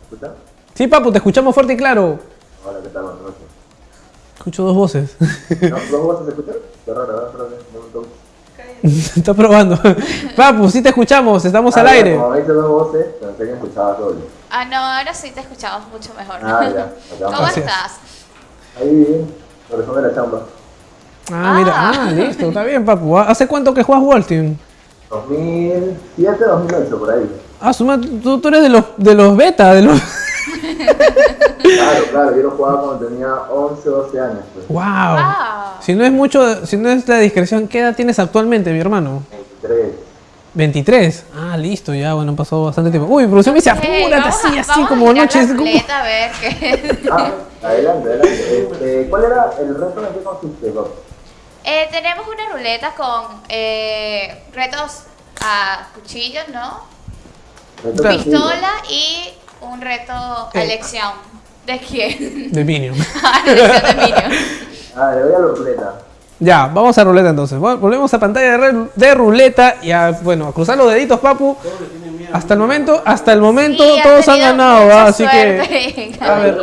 [SPEAKER 8] ¿Escucha?
[SPEAKER 3] Sí, papu, te escuchamos fuerte y claro.
[SPEAKER 8] Hola, ¿qué tal? Buenas noches.
[SPEAKER 3] Escucho dos voces.
[SPEAKER 8] ¿No? ¿Dos voces se escuchan? Qué raro, ¿verdad?
[SPEAKER 3] Está probando. Papu, sí te escuchamos, estamos al
[SPEAKER 8] Ah, ya,
[SPEAKER 3] aire.
[SPEAKER 8] Como dos voces, pensé que escuchaba solo.
[SPEAKER 1] Ah, no, ahora sí te escuchamos mucho mejor.
[SPEAKER 8] Ah, ya. acá
[SPEAKER 1] ¿Cómo estás?
[SPEAKER 8] Ahí bien, corazón de la chamba.
[SPEAKER 3] Ah, mira,
[SPEAKER 1] Ah.
[SPEAKER 3] ah, listo, está bien, papu. ¿Hace cuánto que juegas World Team?
[SPEAKER 8] 2007, 2008, por ahí.
[SPEAKER 3] Ah, suma, tú, tú eres de los, de los beta, de los.
[SPEAKER 8] Claro, claro, yo lo jugaba cuando tenía 11, 12 años. Pues.
[SPEAKER 3] ¡Wow!
[SPEAKER 1] Wow.
[SPEAKER 3] Si no es mucho, si no es la discreción, ¿qué edad tienes actualmente, mi hermano?
[SPEAKER 8] 23.
[SPEAKER 3] 23. Ah, listo, ya, bueno, pasado bastante tiempo. Uy, producción me dice, apúrate así, así, como noches. como-
[SPEAKER 1] a ver qué.
[SPEAKER 8] Ah, adelante, adelante. Este, ¿Cuál era el reto en qué consiste, Bob?
[SPEAKER 1] Eh, tenemos una ruleta con eh, retos a cuchillos, ¿no? Pistola y un reto a
[SPEAKER 3] Eh.
[SPEAKER 1] elección. ¿De quién?
[SPEAKER 3] De Minion.
[SPEAKER 1] a elección de Minion.
[SPEAKER 8] Ah, le voy a la ruleta.
[SPEAKER 3] ya, vamos a ruleta entonces. Vol- Volvemos a pantalla de, ruleta y a, bueno, a cruzar los deditos, papu. Hasta el momento, hasta el momento,
[SPEAKER 1] Sí,
[SPEAKER 3] todos han ganado, así que A ver.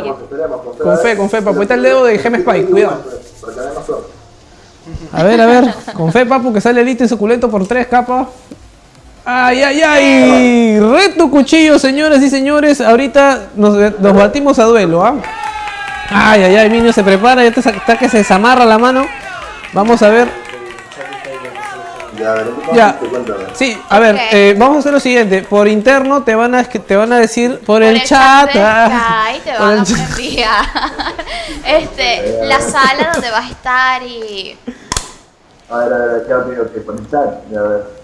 [SPEAKER 8] con
[SPEAKER 3] fe, con fe, papu. Ahí está el dedo de Gem Spike, cuidado. A ver, a ver, con fe, papu, que sale el ítem suculento por tres capas. Ay, ay, ay. Reto cuchillo, señoras y señores. Ahorita nos, nos batimos a duelo, ¿ah? Ay, ay, ay, Minio se prepara, ya está, está que se desamarra la mano. Vamos a ver.
[SPEAKER 8] Ya, a.
[SPEAKER 3] Sí, a ver,
[SPEAKER 1] Ok.
[SPEAKER 3] eh, vamos a hacer lo siguiente. Por interno te van a, te van a decir por,
[SPEAKER 1] Por
[SPEAKER 3] el, chat.
[SPEAKER 1] de
[SPEAKER 3] ah,
[SPEAKER 1] Skype te van a
[SPEAKER 3] chat.
[SPEAKER 1] enviar este, la sala donde vas a estar y
[SPEAKER 8] A ver, a ver, ¿qué ha que por el chat? Ya, a ver.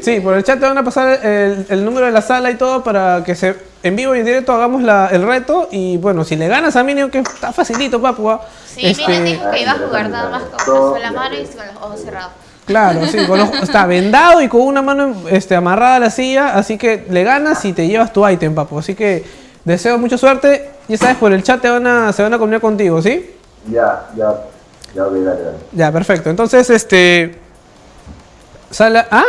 [SPEAKER 3] Sí, por el chat te van a pasar el, el número de la sala y todo para que se en vivo y en directo hagamos la- el reto. Y bueno, si le ganas a Minion, que está facilito, papu. ah,
[SPEAKER 1] sí,
[SPEAKER 3] este,
[SPEAKER 1] Minion dijo que iba a jugar nada más con una sola mano y con los ojos cerrados.
[SPEAKER 3] Claro, sí, con los- está vendado y con una mano este, amarrada a la silla, así que le ganas y te llevas tu ítem, papu. Así que deseo mucha suerte. Ya sabes, por el chat te van a, se van a comunicar contigo, ¿sí?
[SPEAKER 8] Ya, ya, ya, dale, dale.
[SPEAKER 3] Ya, perfecto. Entonces, este. Sala. ¿Ah?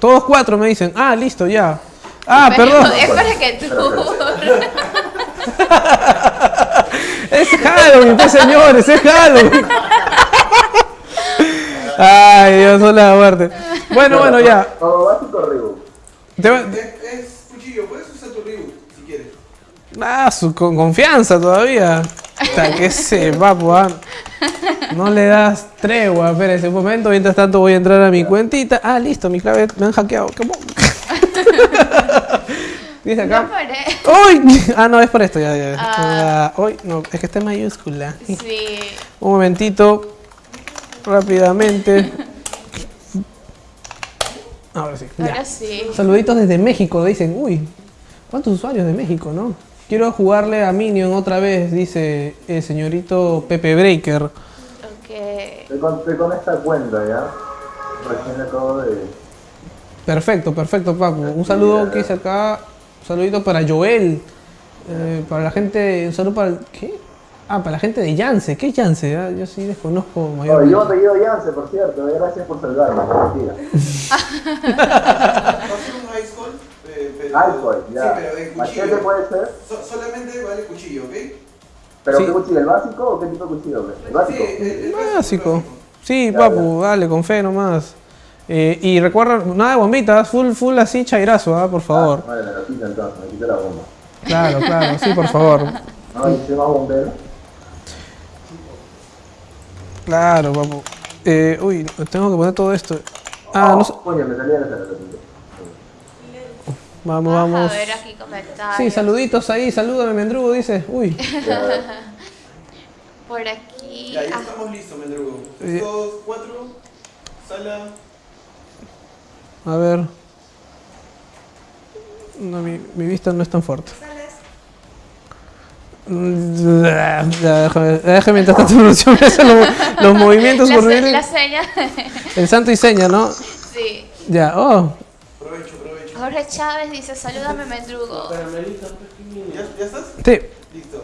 [SPEAKER 3] Todos cuatro me dicen. Ah, listo, ya. Ah,
[SPEAKER 1] Pero
[SPEAKER 3] perdón.
[SPEAKER 1] Es para que tú.
[SPEAKER 3] Es Halloween, pues señores, es Halloween. Ay, Dios, son la muerte. Bueno, bueno, ya. Va-
[SPEAKER 4] Es, cuchillo, puedes usar tu Ryu si quieres.
[SPEAKER 3] Ah, su, con confianza todavía. Hasta que se papu, ah. No le das tregua, espérese un momento. Mientras tanto voy a entrar a mi cuentita. Ah, listo, mi clave me han hackeado. ¿Qué Dice
[SPEAKER 1] No
[SPEAKER 3] acá.
[SPEAKER 1] paré.
[SPEAKER 3] ¡Uy! Ah, no, es por esto, ya, ya. Ah, uy, no, es que está en mayúscula.
[SPEAKER 1] Sí.
[SPEAKER 3] Un momentito. Rápidamente. Ahora sí. ya.
[SPEAKER 1] Ahora sí.
[SPEAKER 3] Saluditos desde México, dicen. Uy, ¿cuántos usuarios de México, no? Quiero jugarle a Minion otra vez, dice el señorito Pepe Breaker.
[SPEAKER 1] Ok.
[SPEAKER 8] Estoy con, esta cuenta, ¿ya? Recién acabo de...
[SPEAKER 3] Perfecto, perfecto, Papu. Un saludo que dice acá. Un saludito para Joel. eh, para la gente. Un saludo para. el- ¿Qué? Ah, para la gente de Yance. ¿Qué es Yance? Ah, yo sí desconozco
[SPEAKER 8] Oh,
[SPEAKER 3] mayormente.
[SPEAKER 8] yo apellido Yance, por cierto, gracias por salvarme, mentira.
[SPEAKER 4] Un ice cold, eh.
[SPEAKER 8] Alcohol, ya.
[SPEAKER 4] Sí, pero de
[SPEAKER 8] ¿Machete
[SPEAKER 4] cuchillo.
[SPEAKER 8] puede ser?
[SPEAKER 4] So- solamente vale cuchillo, ¿ok?
[SPEAKER 8] ¿Pero
[SPEAKER 3] Sí.
[SPEAKER 8] qué cuchillo? ¿El básico o qué tipo de cuchillo? ¿El básico?
[SPEAKER 4] Sí, el, el
[SPEAKER 3] Básico. Sí,
[SPEAKER 8] Ya,
[SPEAKER 3] papu, dale, con fe nomás. Eh, y recuerda, nada de bombitas, full, full así chairazo, ah, por favor.
[SPEAKER 8] Vale, me lo quito entonces, me quito la bomba.
[SPEAKER 3] Claro, claro, sí, por favor.
[SPEAKER 8] No, y soy más bombero.
[SPEAKER 3] Claro, papu. Eh, uy, tengo que poner todo esto. Ah, no sé.
[SPEAKER 8] Coño, me salía la sala.
[SPEAKER 3] Vamos,
[SPEAKER 1] Vamos
[SPEAKER 3] vamos.
[SPEAKER 1] a ver aquí comentarios.
[SPEAKER 3] Sí, saluditos ahí, salúdame, Mendrugo, dice. Uy,
[SPEAKER 1] Por aquí.
[SPEAKER 4] Ya, ya
[SPEAKER 1] ah,
[SPEAKER 4] estamos listos, Mendrugo. Dos, cuatro, sala...
[SPEAKER 3] a ver. No, mi, mi vista no es tan fuerte. Ya, déjame, déjame mientras tanto los, los movimientos
[SPEAKER 1] la,
[SPEAKER 3] por
[SPEAKER 1] se- la seña.
[SPEAKER 3] El santo y seña, ¿no?
[SPEAKER 1] sí.
[SPEAKER 3] Ya, oh.
[SPEAKER 4] Aprovecho.
[SPEAKER 1] Jorge Chávez dice, salúdame, Mendrugo.
[SPEAKER 4] ¿Ya, ¿Ya estás?
[SPEAKER 3] Sí.
[SPEAKER 4] Listo.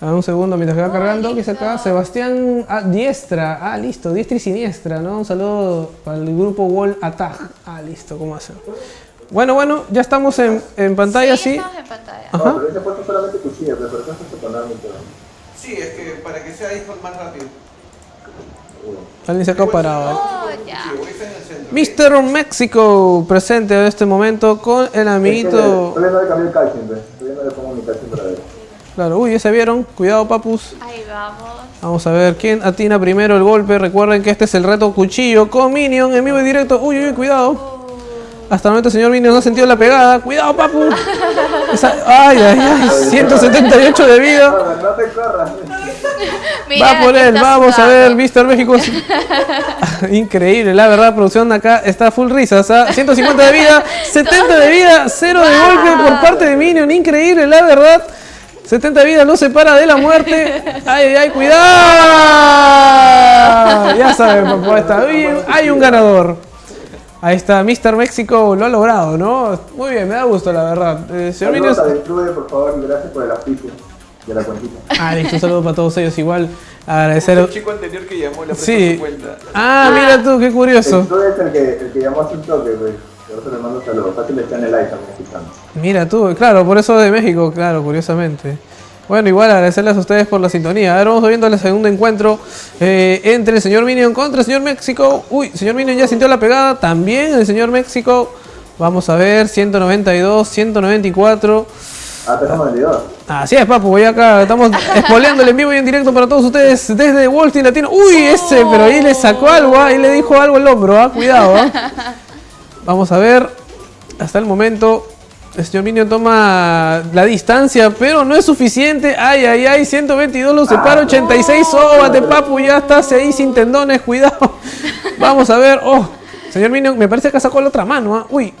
[SPEAKER 3] A ver, un segundo mientras que va
[SPEAKER 1] Oh,
[SPEAKER 3] cargando. ¿Qué dice
[SPEAKER 1] listo.
[SPEAKER 3] acá? Sebastián ah, Diestra. Ah, listo. Diestra y siniestra, ¿no? Un saludo para el grupo Wall Attack. Ah, listo. ¿Cómo hacen? Bueno, bueno, ya estamos en, en pantalla, sí.
[SPEAKER 1] estamos en pantalla.
[SPEAKER 3] Ajá.
[SPEAKER 8] No, pero ese puesto solamente cuchillo, pero por eso se.
[SPEAKER 4] Sí, es que para que sea cold más rápido.
[SPEAKER 3] Alguien se ha parado.
[SPEAKER 1] Oh.
[SPEAKER 3] Mr. México presente en este momento con el amiguito. Claro, uy, ya se vieron. Cuidado, papus.
[SPEAKER 1] Ahí vamos.
[SPEAKER 3] Vamos a ver quién atina primero el golpe. Recuerden que este es el reto cuchillo con Minion en vivo y directo. Uy, uy, cuidado. Hasta el momento el señor Minion no ha sentido la pegada. Cuidado, papu. Esa- Ay, ay, ay. 178 de vida.
[SPEAKER 8] No te corras.
[SPEAKER 3] Va por él, vamos a ver. Mr. México. Increíble, la verdad, producción acá está full risas. ¿ah? 150 de vida, 70 de vida, 0 de golpe por parte de Minion. Increíble, la verdad. 70 de vida no se para de la muerte. Ay, ay, ay, cuidado. Ya saben, papá, está bien. Hay un ganador. Ahí está, Mr. México lo ha logrado, ¿no? Muy bien, me da gusto, la verdad. Eh, señor.
[SPEAKER 8] Saludos a Detrude, por favor, y gracias por el auspicio de la cuentita.
[SPEAKER 3] Ah, listo, un saludo para todos ellos. Igual agradecer.
[SPEAKER 4] El chico anterior que llamó prestó
[SPEAKER 3] Sí.
[SPEAKER 4] cuenta.
[SPEAKER 3] Ah, mira tú, qué curioso.
[SPEAKER 8] Detrude es el que, el que llamó hace un toque, pues. Por eso le mando saludos. Fácil está en el like también escuchando.
[SPEAKER 3] Mira tú, claro, por eso de México, claro, curiosamente. Bueno, igual agradecerles a ustedes por la sintonía. Ahora vamos viendo el segundo encuentro eh, entre el señor Minion contra el señor México. Uy, señor Minion ya sintió la pegada. También el señor México. Vamos a ver, 192, 194.
[SPEAKER 8] Ah, tenemos vendedor.
[SPEAKER 3] Así es, papu, voy acá, estamos espoleándole en vivo y en directo para todos ustedes desde Wall Street Latino. Uy, ese, pero ahí le sacó algo, ahí le dijo algo al hombro, ah, cuidado. ah. Vamos a ver, hasta el momento, el señor Minion toma la distancia, pero no es suficiente. Ay, ay, ay, 122 lo separa, 86, sóbate, papu, ya estás ahí sin tendones, cuidado. Vamos a ver, oh, señor Minion, me parece que sacó la otra mano, ah. Uy,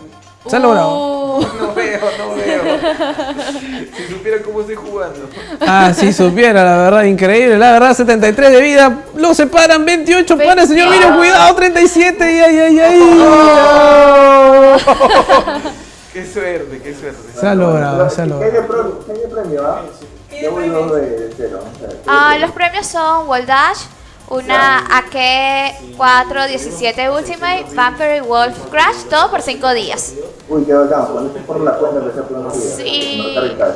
[SPEAKER 3] se ha logrado.
[SPEAKER 1] Uh,
[SPEAKER 4] No veo, no veo. Si supieran cómo estoy jugando.
[SPEAKER 3] Ah, si supiera, la verdad, increíble. La verdad, 73 de vida. Lo separan 28 para el señor Minion. Cuidado, 37. Y ay, ay, ay. Oh.
[SPEAKER 4] Qué suerte, qué suerte.
[SPEAKER 3] Se ha logrado, se ha
[SPEAKER 8] ¿Qué
[SPEAKER 3] logrado.
[SPEAKER 8] qué de premio, ah? Yo voy dos de cero.
[SPEAKER 1] Ah, los premios son Wall Dash, una AK417 Ultimate, Vampire Wolf Crash, todo por 5 días.
[SPEAKER 8] Uy, qué bacán. Por la cuenta empecé a poner unos días.
[SPEAKER 1] Sí.
[SPEAKER 8] Cash.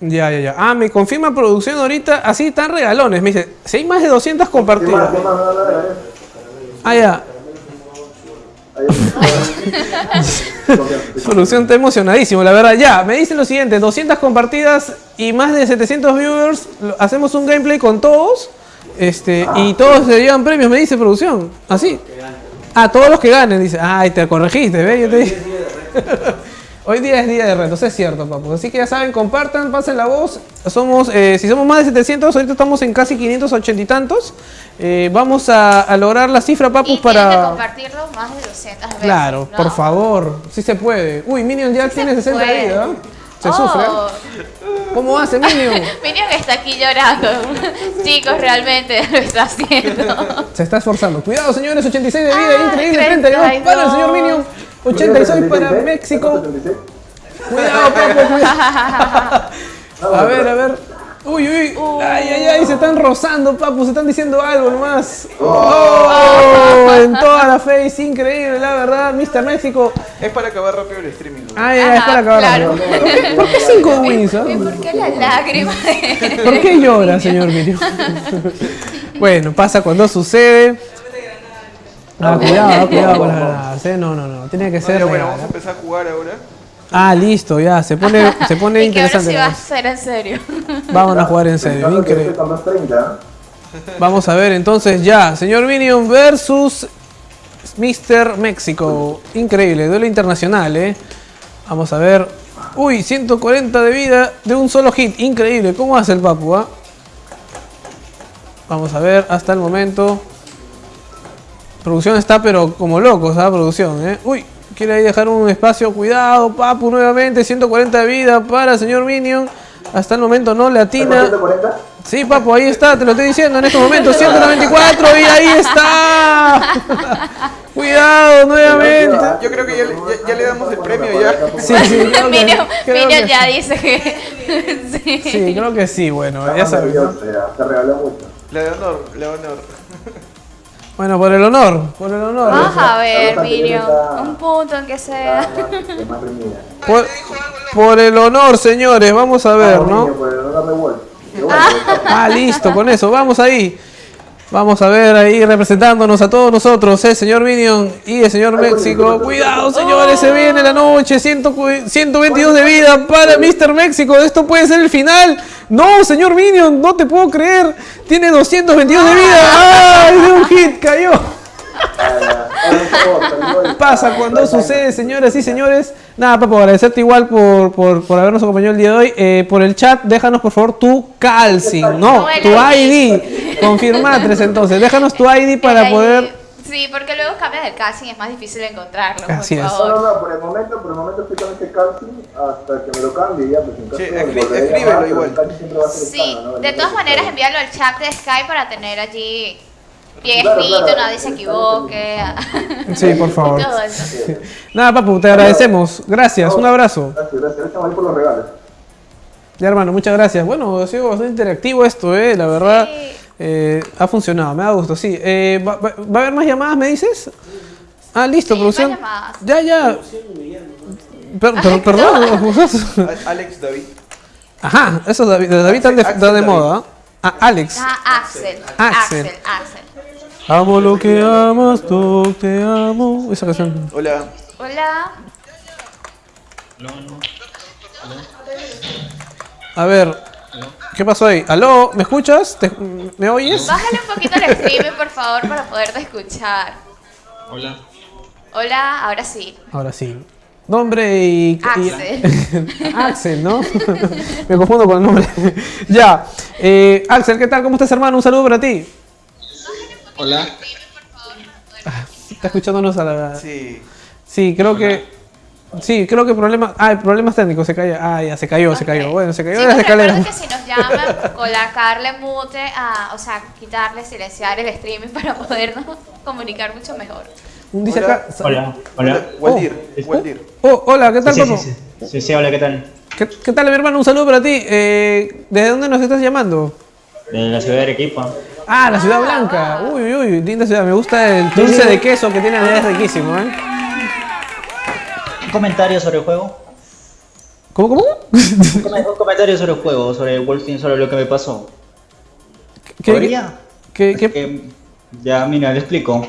[SPEAKER 3] Ya, ya, ya. Ah, me confirma producción ahorita, así tan regalones. Me dice, si hay más de 200
[SPEAKER 8] ¿Qué más?
[SPEAKER 3] compartidas.
[SPEAKER 8] ¿Qué no.
[SPEAKER 3] Ah, ya. Producción está emocionadísimo, la verdad. Ya, me dicen lo siguiente, 200 compartidas y más de 700 viewers. Hacemos un gameplay con todos. Este, y todos se llevan premios, me dice producción. Así. Ah, todos los que ganen, dice. Ay, te corregiste, ¿ves? Yo te dije. Hoy día es día de retos, es cierto, papus. Así que ya saben, compartan, pasen la voz. Somos, eh, si somos más de 700, ahorita estamos en casi 580 y tantos. Eh, vamos a, a lograr la cifra,
[SPEAKER 1] Y
[SPEAKER 3] papus,
[SPEAKER 1] que
[SPEAKER 3] para...
[SPEAKER 1] compartirlo más de 200 veces.
[SPEAKER 3] Claro,
[SPEAKER 1] ¿no?
[SPEAKER 3] por favor, sí se puede. Uy, Minion ya
[SPEAKER 1] Sí
[SPEAKER 3] tiene
[SPEAKER 1] se
[SPEAKER 3] 60 de
[SPEAKER 1] puede.
[SPEAKER 3] vida. ¿eh? Se
[SPEAKER 1] Oh,
[SPEAKER 3] sufre. ¿Cómo hace Minion?
[SPEAKER 1] Minion está aquí llorando. Chicos, realmente lo está haciendo.
[SPEAKER 3] Se está esforzando. Cuidado, señores, 86 de vida,
[SPEAKER 1] Ah,
[SPEAKER 3] increíble.
[SPEAKER 1] 32.
[SPEAKER 3] 32 para el señor Minion. 86 para México. Cuidado, papu, cuidado. A ver, a ver. Uy, uy. Ay, ay, ay, se están rozando, papu, se están diciendo algo nomás. Oh, en toda la face, increíble, la verdad, Mr. México.
[SPEAKER 4] Es para acabar rápido el streaming. ¿no?
[SPEAKER 3] Ay, ay, es para acabar.
[SPEAKER 1] claro.
[SPEAKER 3] ¿Por qué- ¿Por qué 5 wins? ah?
[SPEAKER 1] ¿Y por qué la lágrima?
[SPEAKER 3] ¿Por qué llora, señor Minion? bueno, pasa cuando sucede. Ah, cuidado, cuidado con las granadas, ¿eh? No, no, no, tiene que ser
[SPEAKER 4] Pero bueno, vamos a
[SPEAKER 3] ¿eh?
[SPEAKER 4] empezar a jugar ahora.
[SPEAKER 3] Ah, listo, ya, se pone, se pone
[SPEAKER 1] y que ahora
[SPEAKER 3] interesante.
[SPEAKER 1] sí va a ser en serio.
[SPEAKER 3] Vamos a jugar en serio, increíble.
[SPEAKER 8] 230.
[SPEAKER 3] Vamos a ver entonces ya, señor Minion versus Mr. México. Increíble, duelo internacional, ¿eh? Vamos a ver. Uy, 140 de vida de un solo hit. Increíble, ¿cómo hace el papu, ah? Vamos a ver hasta el momento. Producción está pero como locos, ¿ah? Producción, ¿eh? Uy, quiere ahí dejar un espacio. Cuidado, papu, nuevamente. 140 de vida para el señor Minion. Hasta el momento no le atina.
[SPEAKER 8] 140.
[SPEAKER 3] Sí, papu, ahí está, te lo estoy diciendo en estos momentos. 194 y ahí está. Cuidado nuevamente.
[SPEAKER 4] Yo creo que ya, le- ya- ya le damos el premio ya.
[SPEAKER 3] Sí, sí, creo que,
[SPEAKER 1] Minion,
[SPEAKER 3] creo
[SPEAKER 1] Minion
[SPEAKER 3] que
[SPEAKER 1] ya dice que. sí.
[SPEAKER 3] Sí, creo que sí, bueno, ya
[SPEAKER 8] Estamos
[SPEAKER 3] sabes.
[SPEAKER 8] ya, Se regaló mucho.
[SPEAKER 4] Le da
[SPEAKER 3] Bueno, por el honor, por el honor.
[SPEAKER 1] Vamos a ver,
[SPEAKER 8] está-
[SPEAKER 1] Un punto en que sea.
[SPEAKER 3] Por, por el honor, señores, vamos a ver,
[SPEAKER 8] Vamos,
[SPEAKER 3] ¿no?
[SPEAKER 8] bueno,
[SPEAKER 3] Ah, listo, con eso, vamos ahí. Vamos a ver ahí representándonos a todos nosotros, el señor Minion y el señor México. Cuidado, señores, se viene la noche. 100 cu- 122 de vida para Mr. México. Esto puede ser el final. No, señor Minion, no te puedo creer. Tiene 222 de vida. ¡Ay, de un hit cayó! Pasa cuando sucede, señoras y señores. Nada, Papo, agradecerte igual por, por, por habernos acompañado el día de hoy. Eh, por el chat, déjanos por favor tu calcing, no, tu
[SPEAKER 1] ID.
[SPEAKER 3] Confirmatres entonces, déjanos tu ID para poder.
[SPEAKER 1] Sí, porque luego cambias el casting y es más difícil encontrarlo.
[SPEAKER 3] Así
[SPEAKER 1] por
[SPEAKER 3] es.
[SPEAKER 1] Favor.
[SPEAKER 8] no, no, por el momento, por el momento estoy con este calcing hasta que me lo cambie ya, pues en caso
[SPEAKER 4] Sí,
[SPEAKER 8] de a
[SPEAKER 4] escríbelo igual.
[SPEAKER 8] el calcing siempre va a ser
[SPEAKER 1] Sí,
[SPEAKER 8] hispano, ¿no?
[SPEAKER 1] de todas maneras envíalo al chat de Skype para tener allí bien
[SPEAKER 8] Claro,
[SPEAKER 1] escrito,
[SPEAKER 8] claro.
[SPEAKER 1] nadie se equivoque.
[SPEAKER 3] Sí, por favor.
[SPEAKER 1] Todo eso.
[SPEAKER 3] Nada, Papu, te agradecemos. Gracias, un abrazo.
[SPEAKER 8] Gracias, gracias. Estamos ahí por los regalos.
[SPEAKER 3] Ya, hermano, muchas gracias. Bueno, ha sido bastante interactivo esto, ¿eh? La verdad,
[SPEAKER 1] Sí.
[SPEAKER 3] Eh, ha funcionado, me da gusto, sí. Eh, ¿va, va- va a haber más llamadas, me dices? Ah, listo,
[SPEAKER 1] Sí,
[SPEAKER 3] producción.
[SPEAKER 1] más.
[SPEAKER 3] Ya, ya. Per- per- perdón.
[SPEAKER 4] Alex David.
[SPEAKER 3] Ajá, eso David, David está de,
[SPEAKER 4] Axel
[SPEAKER 3] está de moda. Ah, Alex.
[SPEAKER 1] Ah, Axel.
[SPEAKER 3] Axel.
[SPEAKER 1] Axel. Axel.
[SPEAKER 3] Amo lo que amas, tú te amo. Esa canción.
[SPEAKER 4] Hola.
[SPEAKER 1] Hola.
[SPEAKER 3] A ver, ¿qué pasó ahí? ¿Aló? ¿Me escuchas? ¿Te- ¿Me oyes?
[SPEAKER 1] Bájale un poquito el streaming, por favor, para poderte escuchar.
[SPEAKER 10] Hola.
[SPEAKER 1] Hola, ahora sí.
[SPEAKER 3] Ahora sí. Nombre y. y-
[SPEAKER 1] Axel.
[SPEAKER 3] Axel, ¿no? Me confundo con el nombre. ya. Eh, Axel, ¿qué tal? ¿Cómo estás, hermano? Un saludo para ti.
[SPEAKER 10] Hola.
[SPEAKER 3] Está escuchándonos a la.
[SPEAKER 4] Sí.
[SPEAKER 3] Sí, creo que. Sí, creo que problemas. Ah, problemas técnicos. Se cayó. Ah, ya se cayó, se cayó. Bueno, se cayó de
[SPEAKER 1] Chicos,
[SPEAKER 3] las escaleras.
[SPEAKER 1] que si nos llaman, colocarle mute, a, o sea, quitarle, silenciar el streaming para podernos comunicar mucho mejor.
[SPEAKER 3] Un dice
[SPEAKER 4] Hola.
[SPEAKER 3] acá.
[SPEAKER 10] Hola. Hola.
[SPEAKER 4] Waldir.
[SPEAKER 3] Oh.
[SPEAKER 4] Waldir.
[SPEAKER 3] Oh, hola, ¿qué tal,
[SPEAKER 10] Sí, sí, sí, sí. Sí, sí, hola, ¿qué tal?
[SPEAKER 3] ¿Qué, qué tal, mi hermano? Un saludo para ti. Eh, ¿Desde dónde nos estás llamando?
[SPEAKER 11] De la ciudad de Arequipa.
[SPEAKER 3] Ah, la Ciudad Blanca. Uy, uy, uy, linda ciudad. Me gusta el dulce de queso que tiene allá, es riquísimo, ¿eh?
[SPEAKER 11] Comentario sobre el juego.
[SPEAKER 3] ¿Cómo, cómo?
[SPEAKER 11] Un, come- un comentario sobre el juego, sobre Wolfenstein, sobre lo que me pasó.
[SPEAKER 3] ¿Qué-
[SPEAKER 11] ¿Podría?
[SPEAKER 3] ¿Qué, qué?
[SPEAKER 11] Que- ya, mira, le explico.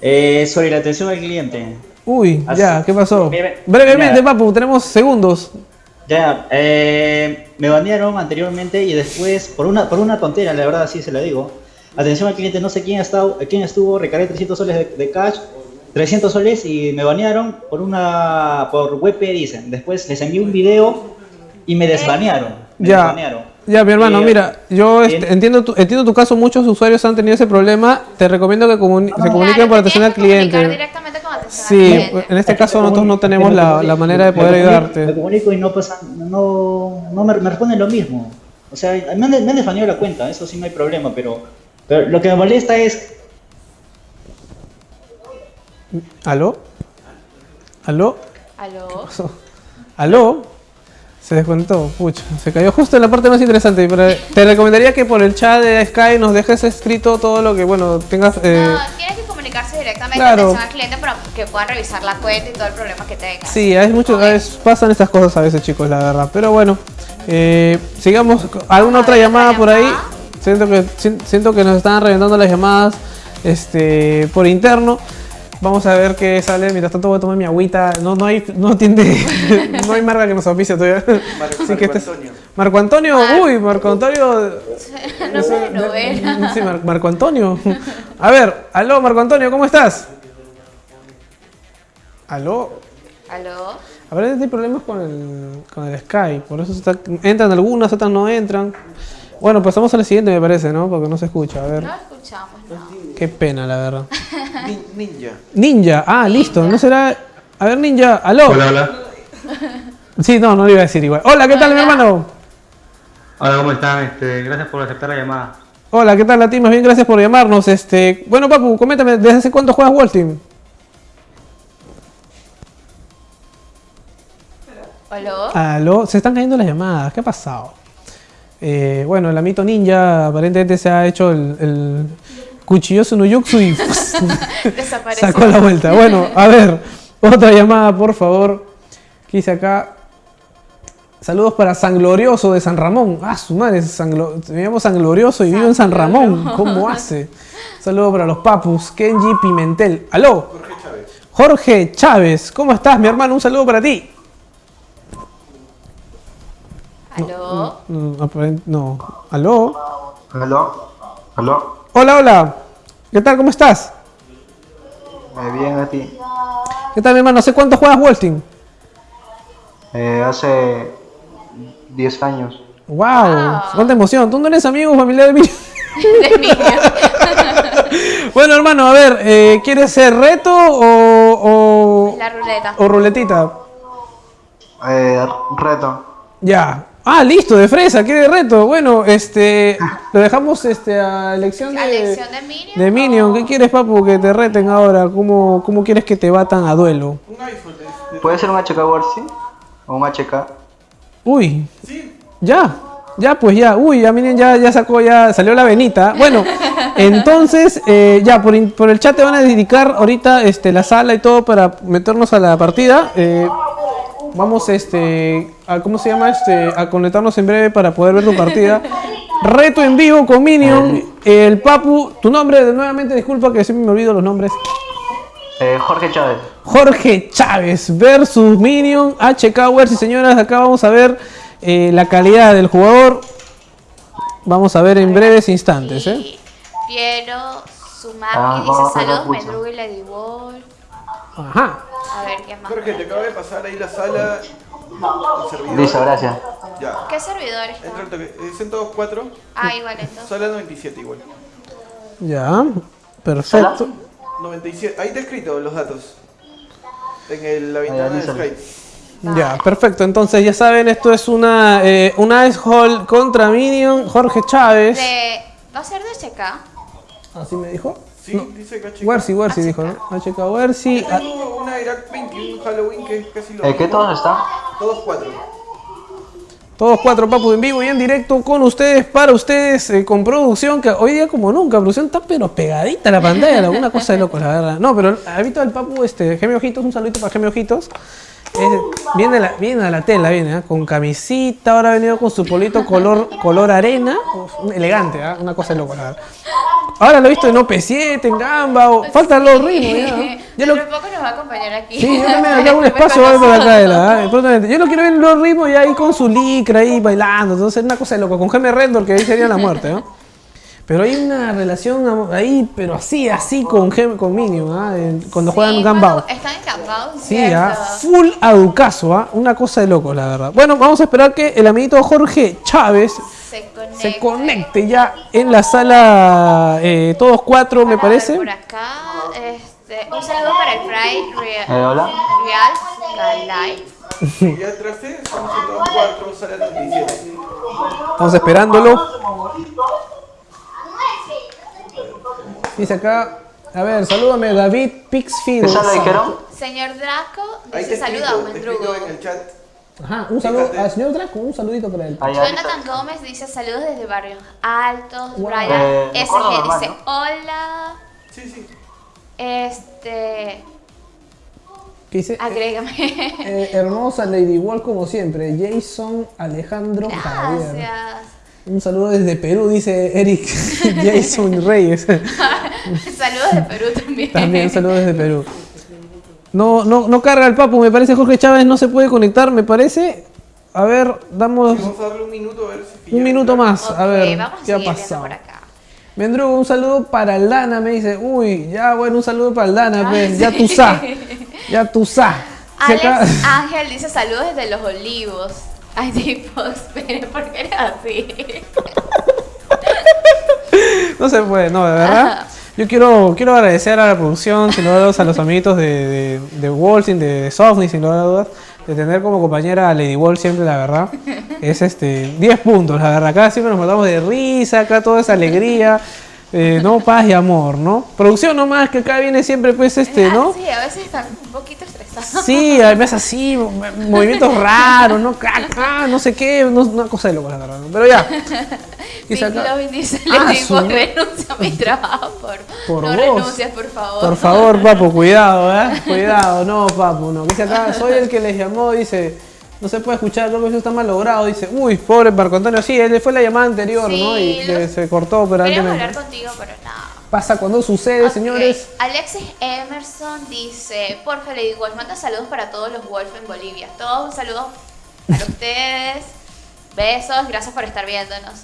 [SPEAKER 11] Eh, sobre la atención al cliente.
[SPEAKER 3] Uy,
[SPEAKER 11] Así-
[SPEAKER 3] ya, ¿qué pasó? Brevemente, papu, tenemos segundos.
[SPEAKER 11] Ya, eh, me banearon anteriormente y después, por una, por una tontera, la verdad, sí se lo digo. Atención al cliente, no sé quién, ha estado, quién estuvo, recargué 300 soles de, de cash, 300 soles y me banearon por una, por WP dicen. Después les envié un video y me desbanearon. Me
[SPEAKER 3] Ya.
[SPEAKER 11] desbanearon.
[SPEAKER 3] Ya, mi hermano, mira, yo este,
[SPEAKER 11] bien.
[SPEAKER 3] entiendo, tu, entiendo tu caso, muchos usuarios han tenido ese problema. Te recomiendo que comuni- se comuniquen
[SPEAKER 1] Claro,
[SPEAKER 3] por
[SPEAKER 1] te
[SPEAKER 3] atención al cliente.
[SPEAKER 1] directamente con atención al
[SPEAKER 3] Sí,
[SPEAKER 1] cliente.
[SPEAKER 3] en este caso nosotros no tenemos la, la manera de poder
[SPEAKER 11] Me comunico- Me
[SPEAKER 3] ayudarte.
[SPEAKER 11] comunico y no pasa, no, no me, me responden lo mismo. O sea, me han, me han la cuenta, eso sí no hay problema, pero, pero lo que me molesta es
[SPEAKER 3] ¿Aló? ¿Aló?
[SPEAKER 1] ¿Aló?
[SPEAKER 3] ¿Aló? Se desconectó, pucha, se cayó justo en la parte más interesante. Pero te recomendaría que por el chat de Sky nos dejes escrito todo lo que, bueno, tengas... eh,
[SPEAKER 1] No, tienes que comunicarse directamente
[SPEAKER 3] Claro.
[SPEAKER 1] con atención al cliente para que puedan revisar la cuenta y todo el problema que tengas.
[SPEAKER 3] Sí, hay mucho, es- pasan estas cosas a veces, chicos, la verdad. Pero bueno, eh, sigamos. ¿Alguna otra llamada por ahí? Siento que, si- siento que nos están reventando las llamadas este, por interno. Vamos a ver qué sale. Mientras tanto voy a tomar mi agüita. No, no hay, no atiende, no hay marca que nos oficie todavía. Así que este es- Marco Antonio, uy, Marco Antonio.
[SPEAKER 1] Nombre de novela.
[SPEAKER 3] Sí, Mar- Marco Antonio. A ver, aló, Marco Antonio, ¿cómo estás? Aló.
[SPEAKER 1] ¿Aló?
[SPEAKER 3] A ver, hay problemas con el, con el Skype, por eso está- entran algunas, otras no entran. Bueno, pasamos a la siguiente, me parece, ¿no? Porque no se escucha. A ver,
[SPEAKER 1] No escuchamos, no.
[SPEAKER 3] qué pena, la verdad.
[SPEAKER 4] Ninja.
[SPEAKER 3] Ninja, ah, listo, ¿no será? A ver, Ninja, aló.
[SPEAKER 12] Hola, hola.
[SPEAKER 3] Sí, no, no lo iba a decir igual. Hola, ¿qué tal, mi hermano?
[SPEAKER 12] Hola, ¿cómo están? Este, gracias por aceptar la llamada.
[SPEAKER 3] Hola, ¿qué tal, Latin? Más bien, gracias por llamarnos. Este, bueno, Papu, coméntame, ¿desde hace cuánto juegas Wolf Team?
[SPEAKER 1] ¿Aló?
[SPEAKER 3] Aló, se están cayendo las llamadas, ¿qué ha pasado? Eh, bueno, el amito ninja aparentemente se ha hecho el, el cuchilloso no y sacó la vuelta. Bueno, a ver, otra llamada, por favor. ¿Qué dice acá? Saludos para San Glorioso de San Ramón. Ah, su madre, San Glo- me llamo San Glorioso y vivo en San Ramón. ¿Cómo hace? Saludos para los papus, Kenji Pimentel. ¿Aló? Jorge Chávez. Jorge Chávez, ¿cómo estás, mi hermano? Un saludo para ti.
[SPEAKER 1] ¿Aló?
[SPEAKER 3] No, aparent- no. ¿Aló?
[SPEAKER 13] ¿Aló? ¿Aló?
[SPEAKER 3] Hola, hola. ¿Qué tal? ¿Cómo estás?
[SPEAKER 13] Eh, bien, a ti.
[SPEAKER 3] ¿Qué tal, mi hermano? ¿Hace cuánto juegas Wolfteam?
[SPEAKER 13] Eh, hace 10 años.
[SPEAKER 3] ¡Wow! ¡Cuánta emoción! ¿Tú no eres amigo o familiar de mí?
[SPEAKER 1] De niño.
[SPEAKER 3] bueno, hermano, a ver, eh, ¿quieres ser reto o, o,
[SPEAKER 1] La ruleta.
[SPEAKER 3] o ruletita?
[SPEAKER 13] Eh, reto.
[SPEAKER 3] Ya. Ah, listo, de fresa, ¿quiere reto? Bueno, este, lo dejamos este, a elección de,
[SPEAKER 1] ¿A elección de Minion?
[SPEAKER 3] de Minion. ¿Qué quieres, papu, que te reten ahora? ¿Cómo, cómo quieres que te batan a duelo?
[SPEAKER 13] ¿Puede ser un HK Warsi? ¿O un HK?
[SPEAKER 3] Uy. Ya. Ya, pues ya. Uy, ya miren, ya, ya sacó, ya salió la venita. Bueno, entonces, eh, ya, por, in- por el chat te van a dedicar ahorita este, la sala y todo para meternos a la partida. Eh, vamos, este, a, ¿cómo se llama? Este, a conectarnos en breve para poder ver tu partida. Reto en vivo con Minion. El Papu, tu nombre, nuevamente, disculpa que siempre me olvido los nombres.
[SPEAKER 13] Eh, Jorge Chávez.
[SPEAKER 3] Jorge Chávez versus Minion HK Wars y señoras, acá vamos a ver eh, la calidad del jugador. Vamos a ver en breves instantes, ¿eh?
[SPEAKER 1] Piero Sumaki
[SPEAKER 13] Ah,
[SPEAKER 1] dice saludos,
[SPEAKER 13] escuchar.
[SPEAKER 1] Mendrugo y Ladyball.
[SPEAKER 3] Ajá.
[SPEAKER 1] A ver, ¿qué más?
[SPEAKER 4] Jorge, te acabo de pasar ahí la sala. Servidor.
[SPEAKER 13] Listo, gracias.
[SPEAKER 4] Ya.
[SPEAKER 1] ¿Qué?
[SPEAKER 4] Entra el toque. Eh, Son todos cuatro.
[SPEAKER 1] Ah, igual entonces.
[SPEAKER 4] Sala 97 igual.
[SPEAKER 3] Ya, perfecto.
[SPEAKER 4] 97. Ahí está escrito los datos. En el- la ventana de. Skype.
[SPEAKER 3] Ya, perfecto. Entonces, ya saben, esto es una, eh, una Ice Hall contra Minion. Jorge Chávez.
[SPEAKER 1] De... ¿Va a ser de HK?
[SPEAKER 3] Así me dijo.
[SPEAKER 4] Sí, dice que
[SPEAKER 3] Wersi, Wersi dijo, ¿no? HK Wersi.
[SPEAKER 4] Yo tengo una Irak 21 Halloween que es casi lo
[SPEAKER 13] Eh, ¿Qué todos están?
[SPEAKER 4] Todos cuatro.
[SPEAKER 3] Todos cuatro papus en vivo y en directo con ustedes, para ustedes, eh, con producción, que hoy día como nunca, producción está pero pegadita a la pantalla, alguna cosa de loco, la verdad. No, pero ha visto el papu, este, Gemio Ojitos, un saludito para Gemio Ojitos. Es- viene, la, viene a la tela, viene, ¿ah? con camisita, ahora ha venido con su polito color, color arena, uf, elegante, ¿ah? una cosa de loco, la verdad. Ahora lo he visto en OP7, en Gamba, o, faltan los ritmos. Ya lo-
[SPEAKER 1] de poco nos va a acompañar aquí.
[SPEAKER 3] Sí, yo también acá un espacio por acá de la, ¿eh? prontamente. Yo lo quiero ver en los ritmos y ahí con su licra ahí bailando. Entonces, una cosa de loco. Con Geme Rendor, que ahí sería la muerte, ¿no? Pero hay una relación ahí, pero así, así con Gem, con Minion, ¿ah? Cuando juegan Gambao.
[SPEAKER 1] Están encampados.
[SPEAKER 3] Sí, ¿ah? full aducazo, ¿ah? Una cosa de loco, la verdad. Bueno, vamos a esperar que el amiguito Jorge Chávez
[SPEAKER 1] Se
[SPEAKER 3] conecte ya en la sala, eh, todos cuatro, me parece.
[SPEAKER 1] Por acá, este, un saludo para el Pride Real,
[SPEAKER 13] Eh, hola.
[SPEAKER 1] Real.
[SPEAKER 4] Ya traste, estamos en todos cuatro, sale a 37.
[SPEAKER 3] Estamos esperándolo. Dice acá, a ver, salúdame David Pixfield.
[SPEAKER 13] ¿Qué sala dijeron?
[SPEAKER 1] Señor Draco dice saluda a Mendrugo.
[SPEAKER 4] en el chat.
[SPEAKER 3] Ajá, un saludo al señor Draco, un saludito para él.
[SPEAKER 1] Jonathan Gómez dice saludos desde Barrios Altos.
[SPEAKER 3] Wow.
[SPEAKER 1] Brian
[SPEAKER 13] Eh,
[SPEAKER 1] SG dice
[SPEAKER 13] ¿no?
[SPEAKER 1] hola.
[SPEAKER 4] Sí, sí.
[SPEAKER 1] Este,
[SPEAKER 3] ¿Qué dice?
[SPEAKER 1] agrégame.
[SPEAKER 3] Eh, hermosa Lady Wall como siempre. Jason Alejandro Javier.
[SPEAKER 1] Gracias.
[SPEAKER 3] Un saludo desde Perú, dice Eric Jason Reyes.
[SPEAKER 1] saludos de Perú también.
[SPEAKER 3] También un saludo desde Perú. No, no, no carga el papu, me parece Jorge Chávez no se puede conectar, me parece. A ver, damos
[SPEAKER 4] Vamos a darle un minuto a ver si
[SPEAKER 3] un minuto más. A ver,
[SPEAKER 1] vamos a
[SPEAKER 3] ¿qué ha pasado?
[SPEAKER 1] por acá.
[SPEAKER 3] Mendrugo, un saludo para Aldana, me dice. Uy, ya bueno, un saludo para Aldana,
[SPEAKER 1] Ah,
[SPEAKER 3] pues.
[SPEAKER 1] sí.
[SPEAKER 3] Ya tú sa. Ya tú sa. Si
[SPEAKER 1] Alex Ángel dice saludos desde Los Olivos. Ay, tipo, espere, ¿por qué eres así?
[SPEAKER 3] No se puede, no, de verdad. Yo quiero, quiero agradecer a la producción, sin lugar a dudas, a los amiguitos de, de, de Wolfing, de, sin lugar a dudas, de tener como compañera a Lady Wall siempre, la verdad. Es este 10 puntos, la verdad. Acá siempre nos matamos de risa, acá toda esa alegría. Eh, no, paz y amor, ¿no? Producción nomás, que acá viene siempre, pues, este, ¿no?
[SPEAKER 1] Ah, Sí, a veces están un poquito estresados.
[SPEAKER 3] Sí, además así, mo- movimientos raros, ¿no? Ah, no sé qué, no, una cosa de loco, la verdad. ¿no? Pero ya. Acá-
[SPEAKER 1] Lovin dice,
[SPEAKER 3] Ah,
[SPEAKER 1] le digo,
[SPEAKER 3] su-
[SPEAKER 1] renuncia a mi trabajo, por,
[SPEAKER 3] Por
[SPEAKER 1] no renuncias, por favor.
[SPEAKER 3] Por favor, papu, cuidado, ¿eh? Cuidado, no, papu, no. Dice acá, soy el que les llamó, dice, no se puede escuchar, creo que eso está mal logrado. Dice, uy, pobre Marco Antonio, sí, él fue la llamada anterior,
[SPEAKER 1] Sí,
[SPEAKER 3] ¿no? Y
[SPEAKER 1] los-
[SPEAKER 3] se cortó
[SPEAKER 1] Queríamos hablar contigo, pero nada.
[SPEAKER 3] Pasa cuando sucede, señores.
[SPEAKER 1] Alexis Emerson dice, porfa Lady Wolf, manda saludos para todos los Wolf en Bolivia. Todos un saludo para ustedes. Besos, gracias por estar viéndonos.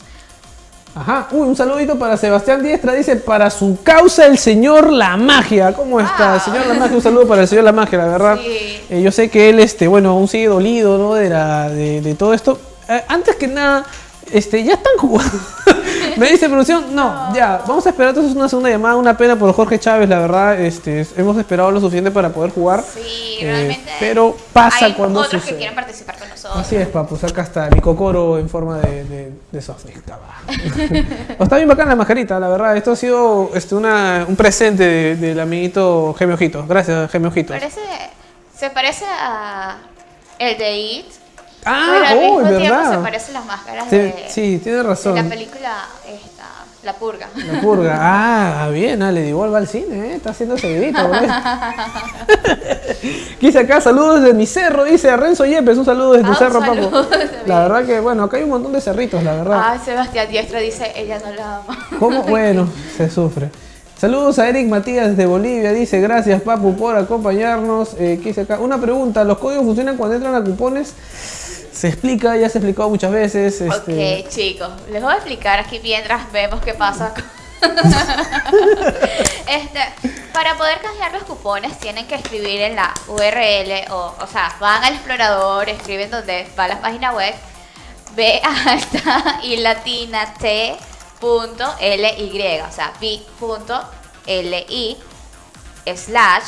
[SPEAKER 3] Ajá, uy, un saludito para Sebastián Diestra, dice, para su causa el señor La Magia. ¿Cómo está? El señor La Magia, un saludo para el señor La Magia, la verdad.
[SPEAKER 1] Sí.
[SPEAKER 3] Eh, yo sé que él, este, bueno, aún sigue dolido, ¿no? De, la, de, de todo esto. Eh, antes que nada, este, ya están jugando. Me dice producción, no, ya, vamos a esperar entonces una segunda llamada, una pena por Jorge Chávez, la verdad, este, es- hemos esperado lo suficiente para poder jugar.
[SPEAKER 1] Sí,
[SPEAKER 3] Eh,
[SPEAKER 1] realmente.
[SPEAKER 3] pero pasa
[SPEAKER 1] hay
[SPEAKER 3] cuando
[SPEAKER 1] otros que quieren participar con nosotros.
[SPEAKER 3] Así es, papus, acá está mi cocoro en forma de, de, de software. está bien bacán la mascarita, la verdad. Esto ha sido este, una, un presente de- del amiguito Gemio Ojitos. Gracias, Gemio Ojitos.
[SPEAKER 1] Parece, se parece a el de It.
[SPEAKER 3] Ah,
[SPEAKER 1] pero al
[SPEAKER 3] oh,
[SPEAKER 1] mismo
[SPEAKER 3] es
[SPEAKER 1] tiempo
[SPEAKER 3] verdad.
[SPEAKER 1] se parecen las máscaras
[SPEAKER 3] Sí,
[SPEAKER 1] de,
[SPEAKER 3] sí, tiene
[SPEAKER 1] de
[SPEAKER 3] razón.
[SPEAKER 1] la película esta, La Purga.
[SPEAKER 3] La purga. Ah, bien, ah, le igual va al cine, ¿eh? Está haciendo seguidito. Dice acá, saludos desde mi cerro, dice Renzo Yepes, un saludo desde tu
[SPEAKER 1] Ah,
[SPEAKER 3] cerro,
[SPEAKER 1] desde
[SPEAKER 3] La verdad que, bueno, acá hay un montón de cerritos, la verdad.
[SPEAKER 1] Ah, Sebastián Diestra dice, ella no la ama.
[SPEAKER 3] ¿Cómo? Bueno, se sufre. Saludos a Eric Matías desde Bolivia. Dice, gracias Papu por acompañarnos. Eh, ¿qué dice acá? Una pregunta, ¿los códigos funcionan cuando entran a cupones? Se explica, ya se ha explicado muchas veces. Este,
[SPEAKER 1] Ok, chicos, les voy a explicar aquí mientras vemos qué pasa. este, para poder canjear los cupones tienen que escribir en la URL o, o sea, van al explorador, escriben donde va la página web, b alta y latina t punto ly, o sea, b.li slash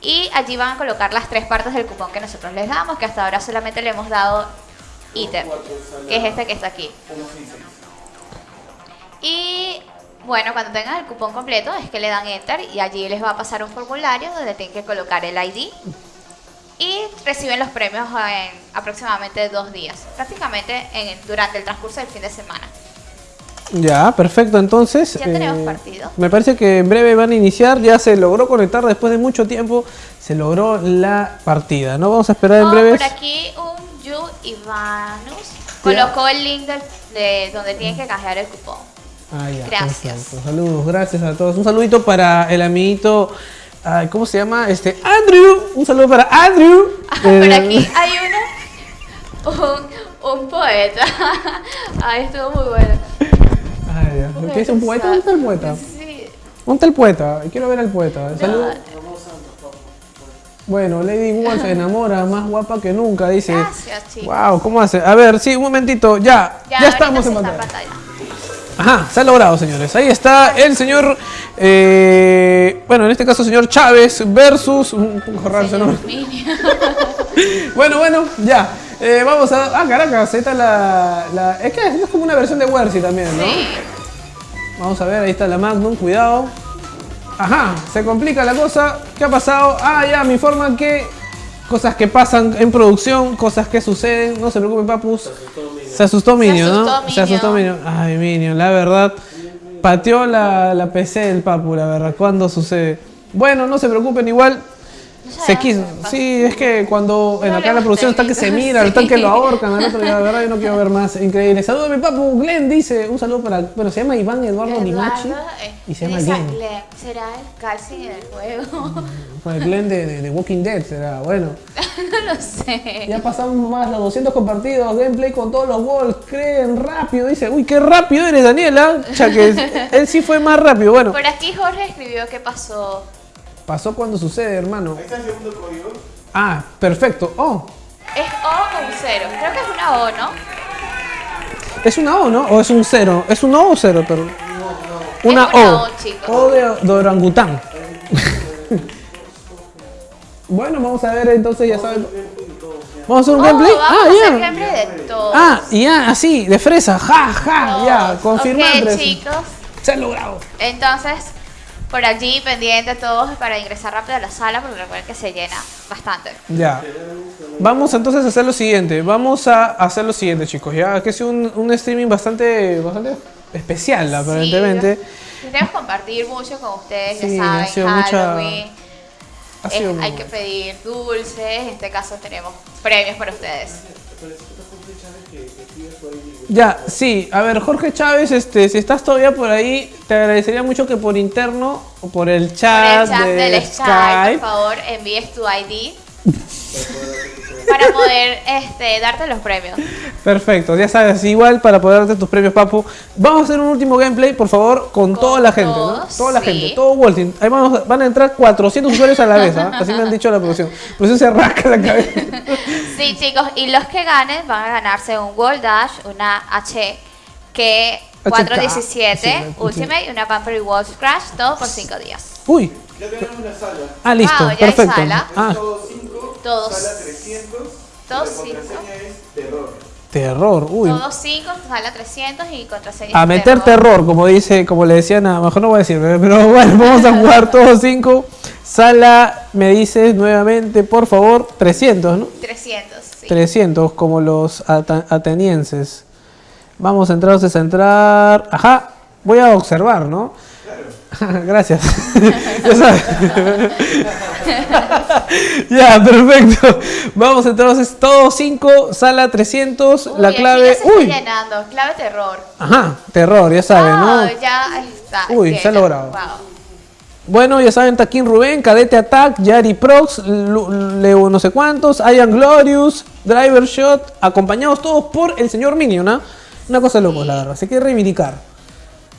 [SPEAKER 1] y allí van a colocar las tres partes del cupón que nosotros les damos, que hasta ahora solamente le hemos dado ítem, que es este que está aquí. Y bueno, cuando tengan el cupón completo es que le dan enter y allí les va a pasar un formulario donde tienen que colocar el ID y reciben los premios en aproximadamente dos días, prácticamente en, durante el transcurso del fin de semana.
[SPEAKER 3] Ya, perfecto. Entonces,
[SPEAKER 1] Ya tenemos
[SPEAKER 3] eh,
[SPEAKER 1] partido.
[SPEAKER 3] me parece que en breve van a iniciar. Ya se logró conectar después de mucho tiempo. Se logró la partida. No vamos a esperar en
[SPEAKER 1] Oh,
[SPEAKER 3] breve.
[SPEAKER 1] por aquí un Yu Ivanus colocó el link de donde tienen que canjear el cupón.
[SPEAKER 3] Ah, ya,
[SPEAKER 1] Gracias.
[SPEAKER 3] perfecto. Saludos, gracias a todos. Un saludito para el amiguito. ay, ¿Cómo se llama? Este, Andrew. Un saludo para Andrew.
[SPEAKER 1] Por
[SPEAKER 3] Eh,
[SPEAKER 1] aquí hay uno, un, un poeta. Ay, estuvo muy bueno.
[SPEAKER 3] Ay, Dios. ¿Qué dice un poeta? ¿Dónde está el poeta?
[SPEAKER 1] Sí.
[SPEAKER 3] ¿Dónde está el poeta? Quiero ver al poeta. Saludos. Bueno, Lady Wolf se enamora, más guapa que nunca, dice.
[SPEAKER 1] Gracias, chicos.
[SPEAKER 3] Wow, ¿cómo hace? A ver, sí, un momentito, ya, ya,
[SPEAKER 1] ahorita
[SPEAKER 3] estamos en pantalla.
[SPEAKER 1] pantalla.
[SPEAKER 3] Ajá, se ha logrado, señores. Ahí está el señor, eh, bueno, en este caso, señor Chávez versus, un poco raro. Bueno, bueno, ya. Eh, vamos a. Ah, Caracas, esta es la, la- Es que es como una versión de Wersi también, ¿no? Vamos a ver, ahí está la Magnum, cuidado. Ajá, se complica la cosa. ¿Qué ha pasado? Ah, ya, me informan que cosas que pasan en producción, cosas que suceden. No se preocupen, papus. Se asustó Minion, ¿no?
[SPEAKER 1] asustó
[SPEAKER 3] Se asustó Minion. Ay, Minion, la verdad. Pateó la, la PC del papu, la verdad. ¿Cuándo sucede? Bueno, no se preocupen, igual. Se quiso. Sí, es que cuando en acá en la producción está que se mira, están que lo ahorcan, al otro, la verdad yo no quiero ver más. Increíble. Saludos a mi papu, Glenn dice, un saludo para, bueno, se llama Iván Eduardo Limachi
[SPEAKER 1] eh,
[SPEAKER 3] y se llama Glenn.
[SPEAKER 1] ¿Será el calcing en el juego?
[SPEAKER 3] El Glenn de, de- de Walking Dead será, bueno.
[SPEAKER 1] no lo sé.
[SPEAKER 3] Ya pasamos más los 200 compartidos, gameplay con todos los walls, creen rápido, dice, uy, qué rápido eres Daniela, ya que él sí fue más rápido, bueno,
[SPEAKER 1] Por aquí Jorge escribió qué pasó.
[SPEAKER 3] Pasó cuando sucede, hermano. Ah, perfecto, oh,
[SPEAKER 1] ¿Es O o un cero? Creo que es una O, ¿no?
[SPEAKER 3] es una O, ¿no? ¿O es un cero? ¿Es un O o cero? Pero... Una
[SPEAKER 1] Es una
[SPEAKER 3] O.
[SPEAKER 1] O, chicos.
[SPEAKER 3] O de, de orangután. bueno, vamos a ver entonces, ya saben. Vamos a hacer un
[SPEAKER 1] Oh,
[SPEAKER 3] gameplay.
[SPEAKER 1] vamos
[SPEAKER 3] Ah,
[SPEAKER 1] a hacer
[SPEAKER 3] ya.
[SPEAKER 1] gameplay de todo.
[SPEAKER 3] Ah, y ya, así, de fresa, ja, ja, ya, confirmar.
[SPEAKER 1] Ok,
[SPEAKER 3] presa.
[SPEAKER 1] chicos.
[SPEAKER 3] Se ha logrado.
[SPEAKER 1] Entonces, por allí pendiente todos para ingresar rápido a la sala, porque recuerden que se llena bastante.
[SPEAKER 3] Ya. Vamos entonces a hacer lo siguiente. Vamos a hacer lo siguiente, chicos. Ya que es un, un streaming bastante, bastante especial, aparentemente.
[SPEAKER 1] Queremos compartir mucho con ustedes,
[SPEAKER 3] Sí,
[SPEAKER 1] ya
[SPEAKER 3] ha
[SPEAKER 1] saben,
[SPEAKER 3] sido mucha-
[SPEAKER 1] Halloween.
[SPEAKER 3] Ha
[SPEAKER 1] eh,
[SPEAKER 3] sido
[SPEAKER 1] hay que pedir dulces, en este caso tenemos premios para ustedes.
[SPEAKER 3] Ya, sí. A ver, Jorge Chávez, este, si estás todavía por ahí, te agradecería mucho que por interno o por el
[SPEAKER 1] Por
[SPEAKER 3] chat,
[SPEAKER 1] el chat
[SPEAKER 3] de
[SPEAKER 1] del
[SPEAKER 3] Skype.
[SPEAKER 1] Skype, por favor, envíes tu ID para poder este, darte los premios.
[SPEAKER 3] Perfecto, ya sabes, igual para poder darte tus premios, papu. Vamos a hacer un último gameplay, por favor, con, toda la gente, ¿no? Toda la
[SPEAKER 1] sí.
[SPEAKER 3] gente, todo Walting. Ahí vamos- van a entrar 400 usuarios a la vez, ¿ah? Así me han dicho la producción. La producción se rasca la cabeza.
[SPEAKER 1] Sí, chicos, y los que ganen van a ganarse un World Dash, una H que 417
[SPEAKER 3] sí,
[SPEAKER 1] Ultimate y una Pamper Rewards Crash, todo por 5 días.
[SPEAKER 3] Uy.
[SPEAKER 4] Ya tenemos una sala.
[SPEAKER 3] Ah, listo,
[SPEAKER 1] Wow, ya hay
[SPEAKER 3] perfecto.
[SPEAKER 1] sala.
[SPEAKER 3] Ah,
[SPEAKER 4] Todos 5,
[SPEAKER 1] Todos.
[SPEAKER 4] sala 300.
[SPEAKER 1] Todos
[SPEAKER 4] la
[SPEAKER 1] cinco.
[SPEAKER 4] contraseña es terror.
[SPEAKER 3] terror, uy.
[SPEAKER 1] Todos 5, sala 300 y contraseña.
[SPEAKER 3] A meter terror, como dice, como le decían a, mejor no voy a decir, pero bueno, vamos a jugar todos cinco. Sala, me dices nuevamente, por favor, 300, ¿no?
[SPEAKER 1] 300, sí.
[SPEAKER 3] 300, como los atenienses. Vamos a entrar, entonces a entrar. Ajá, voy a observar, ¿no? Gracias. ya sabes. ya, perfecto. Vamos entonces todos 5, sala 300,
[SPEAKER 1] Uy,
[SPEAKER 3] la
[SPEAKER 1] aquí
[SPEAKER 3] clave.
[SPEAKER 1] ya se está
[SPEAKER 3] Uy,
[SPEAKER 1] llenando, clave terror.
[SPEAKER 3] ajá, terror, ya saben, ¿no?
[SPEAKER 1] ya está.
[SPEAKER 3] Uy, se ha logrado.
[SPEAKER 1] Wow.
[SPEAKER 3] Bueno, ya saben, Taquín Rubén, Cadete Attack, Yari Prox, Leo no sé cuántos, Ian Glorious, Driver Shot, acompañados todos por el señor Minion, ¿ah? Una cosa de locos, la verdad, se quiere reivindicar.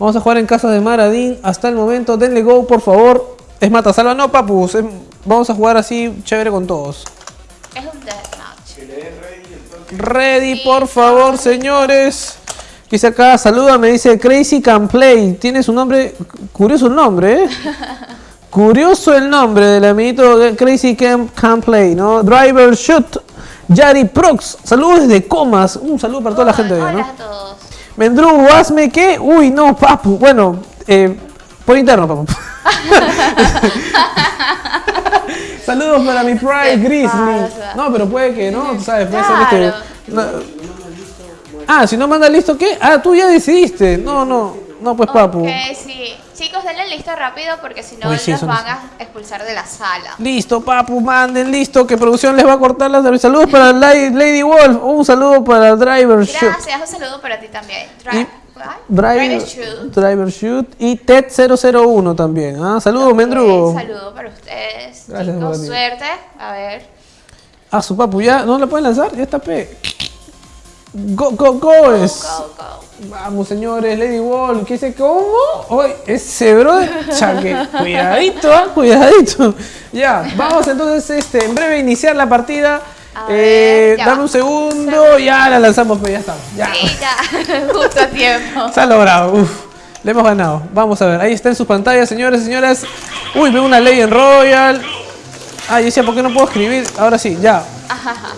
[SPEAKER 3] Vamos a jugar en casa de Maradín hasta el momento, denle go, por favor. Es mata salva, no, papus, es- vamos a jugar así, chévere con todos.
[SPEAKER 1] Es un deathmatch.
[SPEAKER 3] Ready, por favor, señores. Dice acá, saluda, me dice Crazy Can Play. Tiene su nombre, curioso el nombre, ¿eh? Curioso el nombre del amiguito de Crazy Can, Can Play, ¿no? Driver Shoot, Yari Prox. Saludos desde Comas. Un saludo para toda la gente
[SPEAKER 1] Hola
[SPEAKER 3] ¿no?
[SPEAKER 1] a todos.
[SPEAKER 3] Mendrugo, hazme que. Uy, no, papu. Bueno, eh, por interno, papu. Saludos para mi Pride
[SPEAKER 1] ¿Qué
[SPEAKER 3] Grizzly. No, pero puede que no, tú sabes, puede
[SPEAKER 1] Claro.
[SPEAKER 3] ser no. Ah, si no manda listo, ¿qué? Ah, tú ya decidiste. No, no, no, pues papu.
[SPEAKER 1] Ok, sí. Chicos, denle listo rápido porque si no
[SPEAKER 3] Uy, sí,
[SPEAKER 1] los van a expulsar de la sala.
[SPEAKER 3] Listo, papu, manden listo, que producción les va a cortar las Saludos para Lady, Wolf, un saludo para Driver Shoot.
[SPEAKER 1] Gracias, un saludo para ti también. Drive,
[SPEAKER 3] Driver,
[SPEAKER 1] Shoot.
[SPEAKER 3] Driver Shoot y Ted001 también. Ah, saludos, Mendrugo.
[SPEAKER 1] Un saludo para ustedes.
[SPEAKER 3] Gracias,
[SPEAKER 1] Chicos, suerte. A ver.
[SPEAKER 3] Ah, su papu, ya no la pueden lanzar, ya está P. Go, go, go es. Vamos, señores, Lady Wolf, ¿qué dice? ¿Cómo? Ese brother, chaque, cuidadito, ah, cuidadito. Ya, vamos entonces, este, en breve iniciar la partida. Eh, dame un segundo, ya la lanzamos, pues ya estamos. Ya.
[SPEAKER 1] Sí, ya. Justo a tiempo.
[SPEAKER 3] Se ha logrado, uf. Le hemos ganado. Vamos a ver, ahí está en sus pantallas, señores señoras. Uy, veo una ley en Royal. Ah, yo decía, ¿por qué no puedo escribir? Ahora sí, ya.
[SPEAKER 1] Ajá, ajá.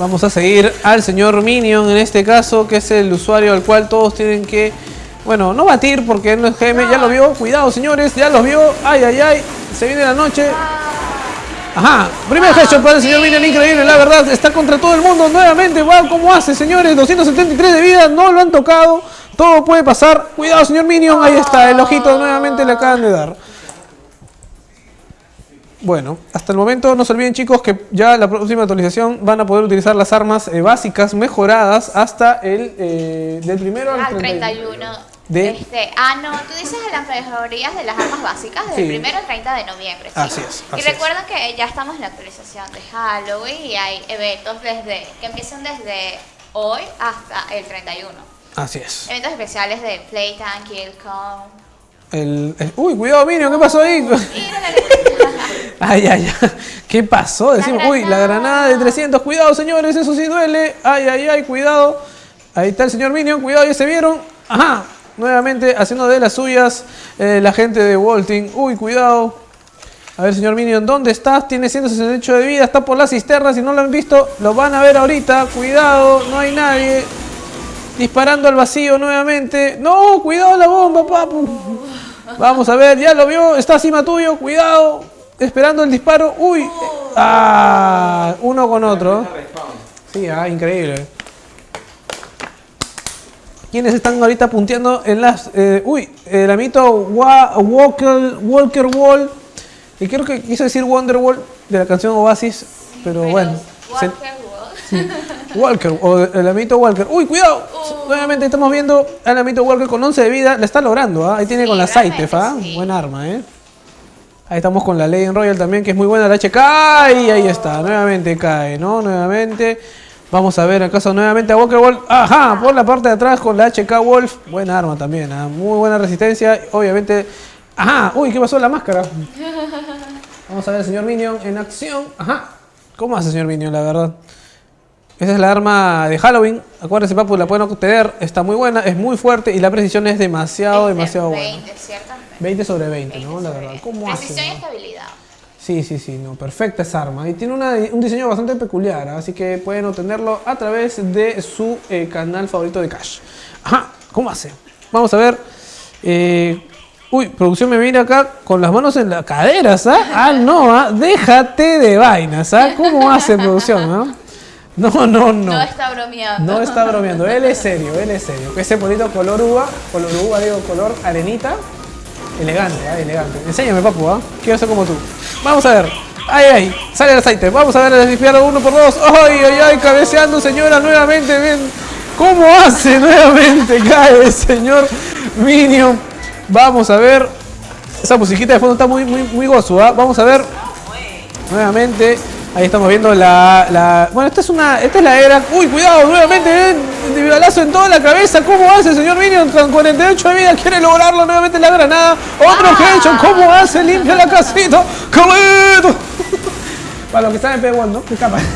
[SPEAKER 3] Vamos a seguir al señor Minion en este caso, que es el usuario al cual todos tienen que, bueno, no batir porque él no es GM, ya lo vio. Cuidado, señores, ya los vio. Ay, ay, ay, se viene la noche. Ajá, primer headshot para el señor Minion, increíble, la verdad, está contra todo el mundo nuevamente. Wow, ¿cómo hace, señores? 273 de vida, no lo han tocado. Todo puede pasar. Cuidado, señor Minion, ahí está, el ojito nuevamente le acaban de dar. Bueno, hasta el momento no se olviden chicos que ya la próxima actualización van a poder utilizar las armas eh, básicas mejoradas hasta el eh, del primero al
[SPEAKER 1] Al
[SPEAKER 3] 31.
[SPEAKER 1] 31.
[SPEAKER 3] De-
[SPEAKER 1] Este, ah, no, tú dices las mejorías de las armas básicas del
[SPEAKER 3] Sí.
[SPEAKER 1] primero al 30 de noviembre. ¿sí?
[SPEAKER 3] Así es,
[SPEAKER 1] y recuerden que ya estamos en la actualización de Halloween y hay eventos desde que empiezan desde hoy hasta el 31.
[SPEAKER 3] Así es.
[SPEAKER 1] Eventos especiales de Playtime, Killcon.
[SPEAKER 3] El, el- uy, cuidado Minion, ¿qué pasó ahí? Ay, ay, ay. ¿Qué pasó? Decimos, uy, la granada de 300. Cuidado, señores, eso sí duele. Ay, ay, ay, cuidado. Ahí está el señor Minion, cuidado, ya se vieron. Ajá, nuevamente haciendo de las suyas eh, la gente de Walting. Uy, cuidado. A ver, señor Minion, ¿dónde estás? Tiene 168 de vida, está por las cisternas. Si no lo han visto, lo van a ver ahorita. Cuidado, no hay nadie. Disparando al vacío nuevamente. No, cuidado la bomba, papu. Vamos a ver, ya lo vio, está encima tuyo, cuidado. Esperando el disparo. Uy. Ah, uno con otro. Sí, ah, increíble. ¿Quiénes están ahorita punteando en las... eh, uy, el amito Wa- Walker, Walker Wall. Y creo que quiso decir Wonderwall de la canción Oasis. Pero bueno.
[SPEAKER 1] Walker.
[SPEAKER 3] Walker, o el amito Walker. Uy, cuidado. Nuevamente estamos viendo al amito Walker con 11 de vida. La está logrando, ¿ah? Ahí tiene con la Saitef, ¿ah? Buen arma, ¿eh? Ahí estamos con la Legend Royal también, que es muy buena la HK. Y ahí está, nuevamente cae, ¿no? Nuevamente. Vamos a ver acaso nuevamente a Walker Wolf. Ajá, por la parte de atrás con la HK Wolf. Buena arma también, ¿ah? Muy buena resistencia. Obviamente. Ajá, uy, ¿qué pasó en la máscara? Vamos a ver al señor Minion en acción. Ajá. ¿Cómo hace señor Minion, la verdad? Esa es la arma de Halloween. Acuérdense, papu, la pueden obtener. Está muy buena, es muy fuerte y la precisión es demasiado, demasiado buena.
[SPEAKER 1] 20, ciertamente.
[SPEAKER 3] 20 sobre 20, ¿no? La verdad. ¿Cómo
[SPEAKER 1] Precisión y
[SPEAKER 3] hace?
[SPEAKER 1] estabilidad.
[SPEAKER 3] Sí, sí, sí, no. Perfecta esa arma. Y tiene una- un diseño bastante peculiar, ¿ah? así que pueden obtenerlo a través de su eh, canal favorito de Cash. Ajá, ¿cómo hace? Vamos a ver. Eh, uy, producción me viene acá con las manos en las caderas, ¿ah? Ah, no, ¿ah? Déjate de vainas, ¿ah? ¿Cómo hace producción, ah? No, no, no.
[SPEAKER 1] No está bromeando.
[SPEAKER 3] No está bromeando, él es serio, él es serio. Ese bonito color uva, color uva, digo, color arenita. Elegante, ¿ah? elegante. Enséñame, papu, ¿ah? Quiero ser como tú. Vamos a ver. Ay, ay, sale el aceite. Vamos a ver el disparo uno por dos. Ay, ay, ay, cabeceando, señora, nuevamente. Ven. ¿Cómo hace nuevamente? Cae el señor Minion. Vamos a ver. Esa musiquita de fondo está muy, muy, muy gozo, ¿ah? Vamos a ver. Nuevamente. Ahí estamos viendo la, la- Bueno, esta es una. Esta es la era. Uy, cuidado, nuevamente, ven. Individualazo en toda la cabeza. ¿Cómo hace el señor Minion? Con 48 de vida quiere lograrlo. Nuevamente la granada. Otro headshot. ¿Cómo hace? Limpia la casita. ¡Calito! Para los que están en P1, ¿no? ¿Qué capa?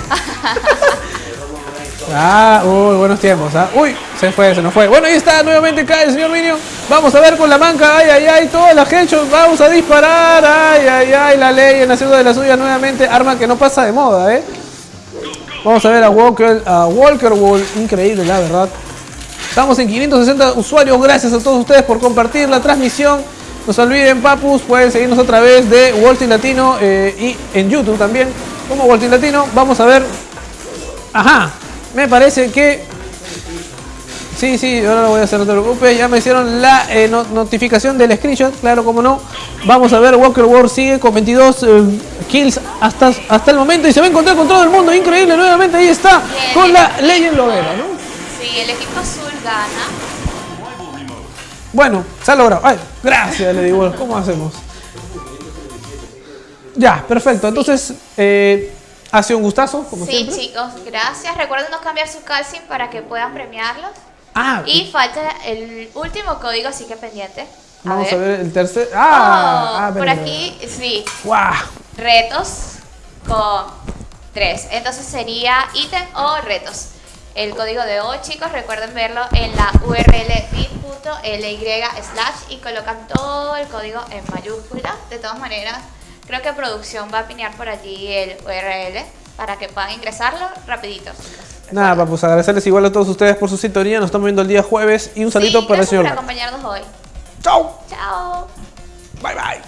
[SPEAKER 3] Ah, uy, buenos tiempos, ¿ah? Uy, se fue, se nos fue. Bueno, ahí está, nuevamente cae el señor Minion. Vamos a ver con la manca, ay, ay, ay, todas las hechos. Vamos a disparar, ay, ay, ay, la ley en haciendo de la suya nuevamente. Arma que no pasa de moda, ¿eh? Vamos a ver a Walker, a Walker Wall, increíble, la verdad. Estamos en 560 usuarios, gracias a todos ustedes por compartir la transmisión. No se olviden, papus, pueden seguirnos otra vez de Walting Latino eh, y en YouTube también, como Walting Latino. Vamos a ver. Ajá, me parece que. Sí, sí, ahora lo voy a hacer, no te preocupes. Ya me hicieron la eh, no- notificación del screenshot, claro, como no. Vamos a ver, Walker War sigue con 22 eh, kills hasta, hasta el momento y se va a encontrar con todo el mundo. Increíble, nuevamente ahí está, con la Legend Lovera, ¿no?
[SPEAKER 1] Sí, el equipo azul gana.
[SPEAKER 3] Bueno, se ha logrado. Ay, gracias, le digo. ¿Cómo hacemos? Ya, perfecto. Entonces, eh, ha sido un gustazo, como
[SPEAKER 1] Sí,
[SPEAKER 3] siempre.
[SPEAKER 1] chicos, gracias. Recuerden no cambiar su calcing para que puedan premiarlos.
[SPEAKER 3] Ah,
[SPEAKER 1] Y falta el último código, así que pendiente. A
[SPEAKER 3] vamos
[SPEAKER 1] ver.
[SPEAKER 3] a ver el tercer.
[SPEAKER 1] Oh,
[SPEAKER 3] Ah, ah,
[SPEAKER 1] por aquí, sí.
[SPEAKER 3] ¡Guau!
[SPEAKER 1] Retos con tres. Entonces sería ítem o retos. El código de hoy, chicos, recuerden verlo en la URL bit.ly slash y colocan todo el código en mayúscula. De todas maneras, Creo que producción va a pinear por allí el URL para que puedan ingresarlo rapidito.
[SPEAKER 3] Nada, papus, agradecerles igual a todos ustedes por su sintonía. Nos estamos viendo el día jueves y un
[SPEAKER 1] salito
[SPEAKER 3] para el señor.
[SPEAKER 1] por acompañarnos hoy.
[SPEAKER 3] ¡Chao!
[SPEAKER 1] ¡Chao!
[SPEAKER 3] Bye, bye.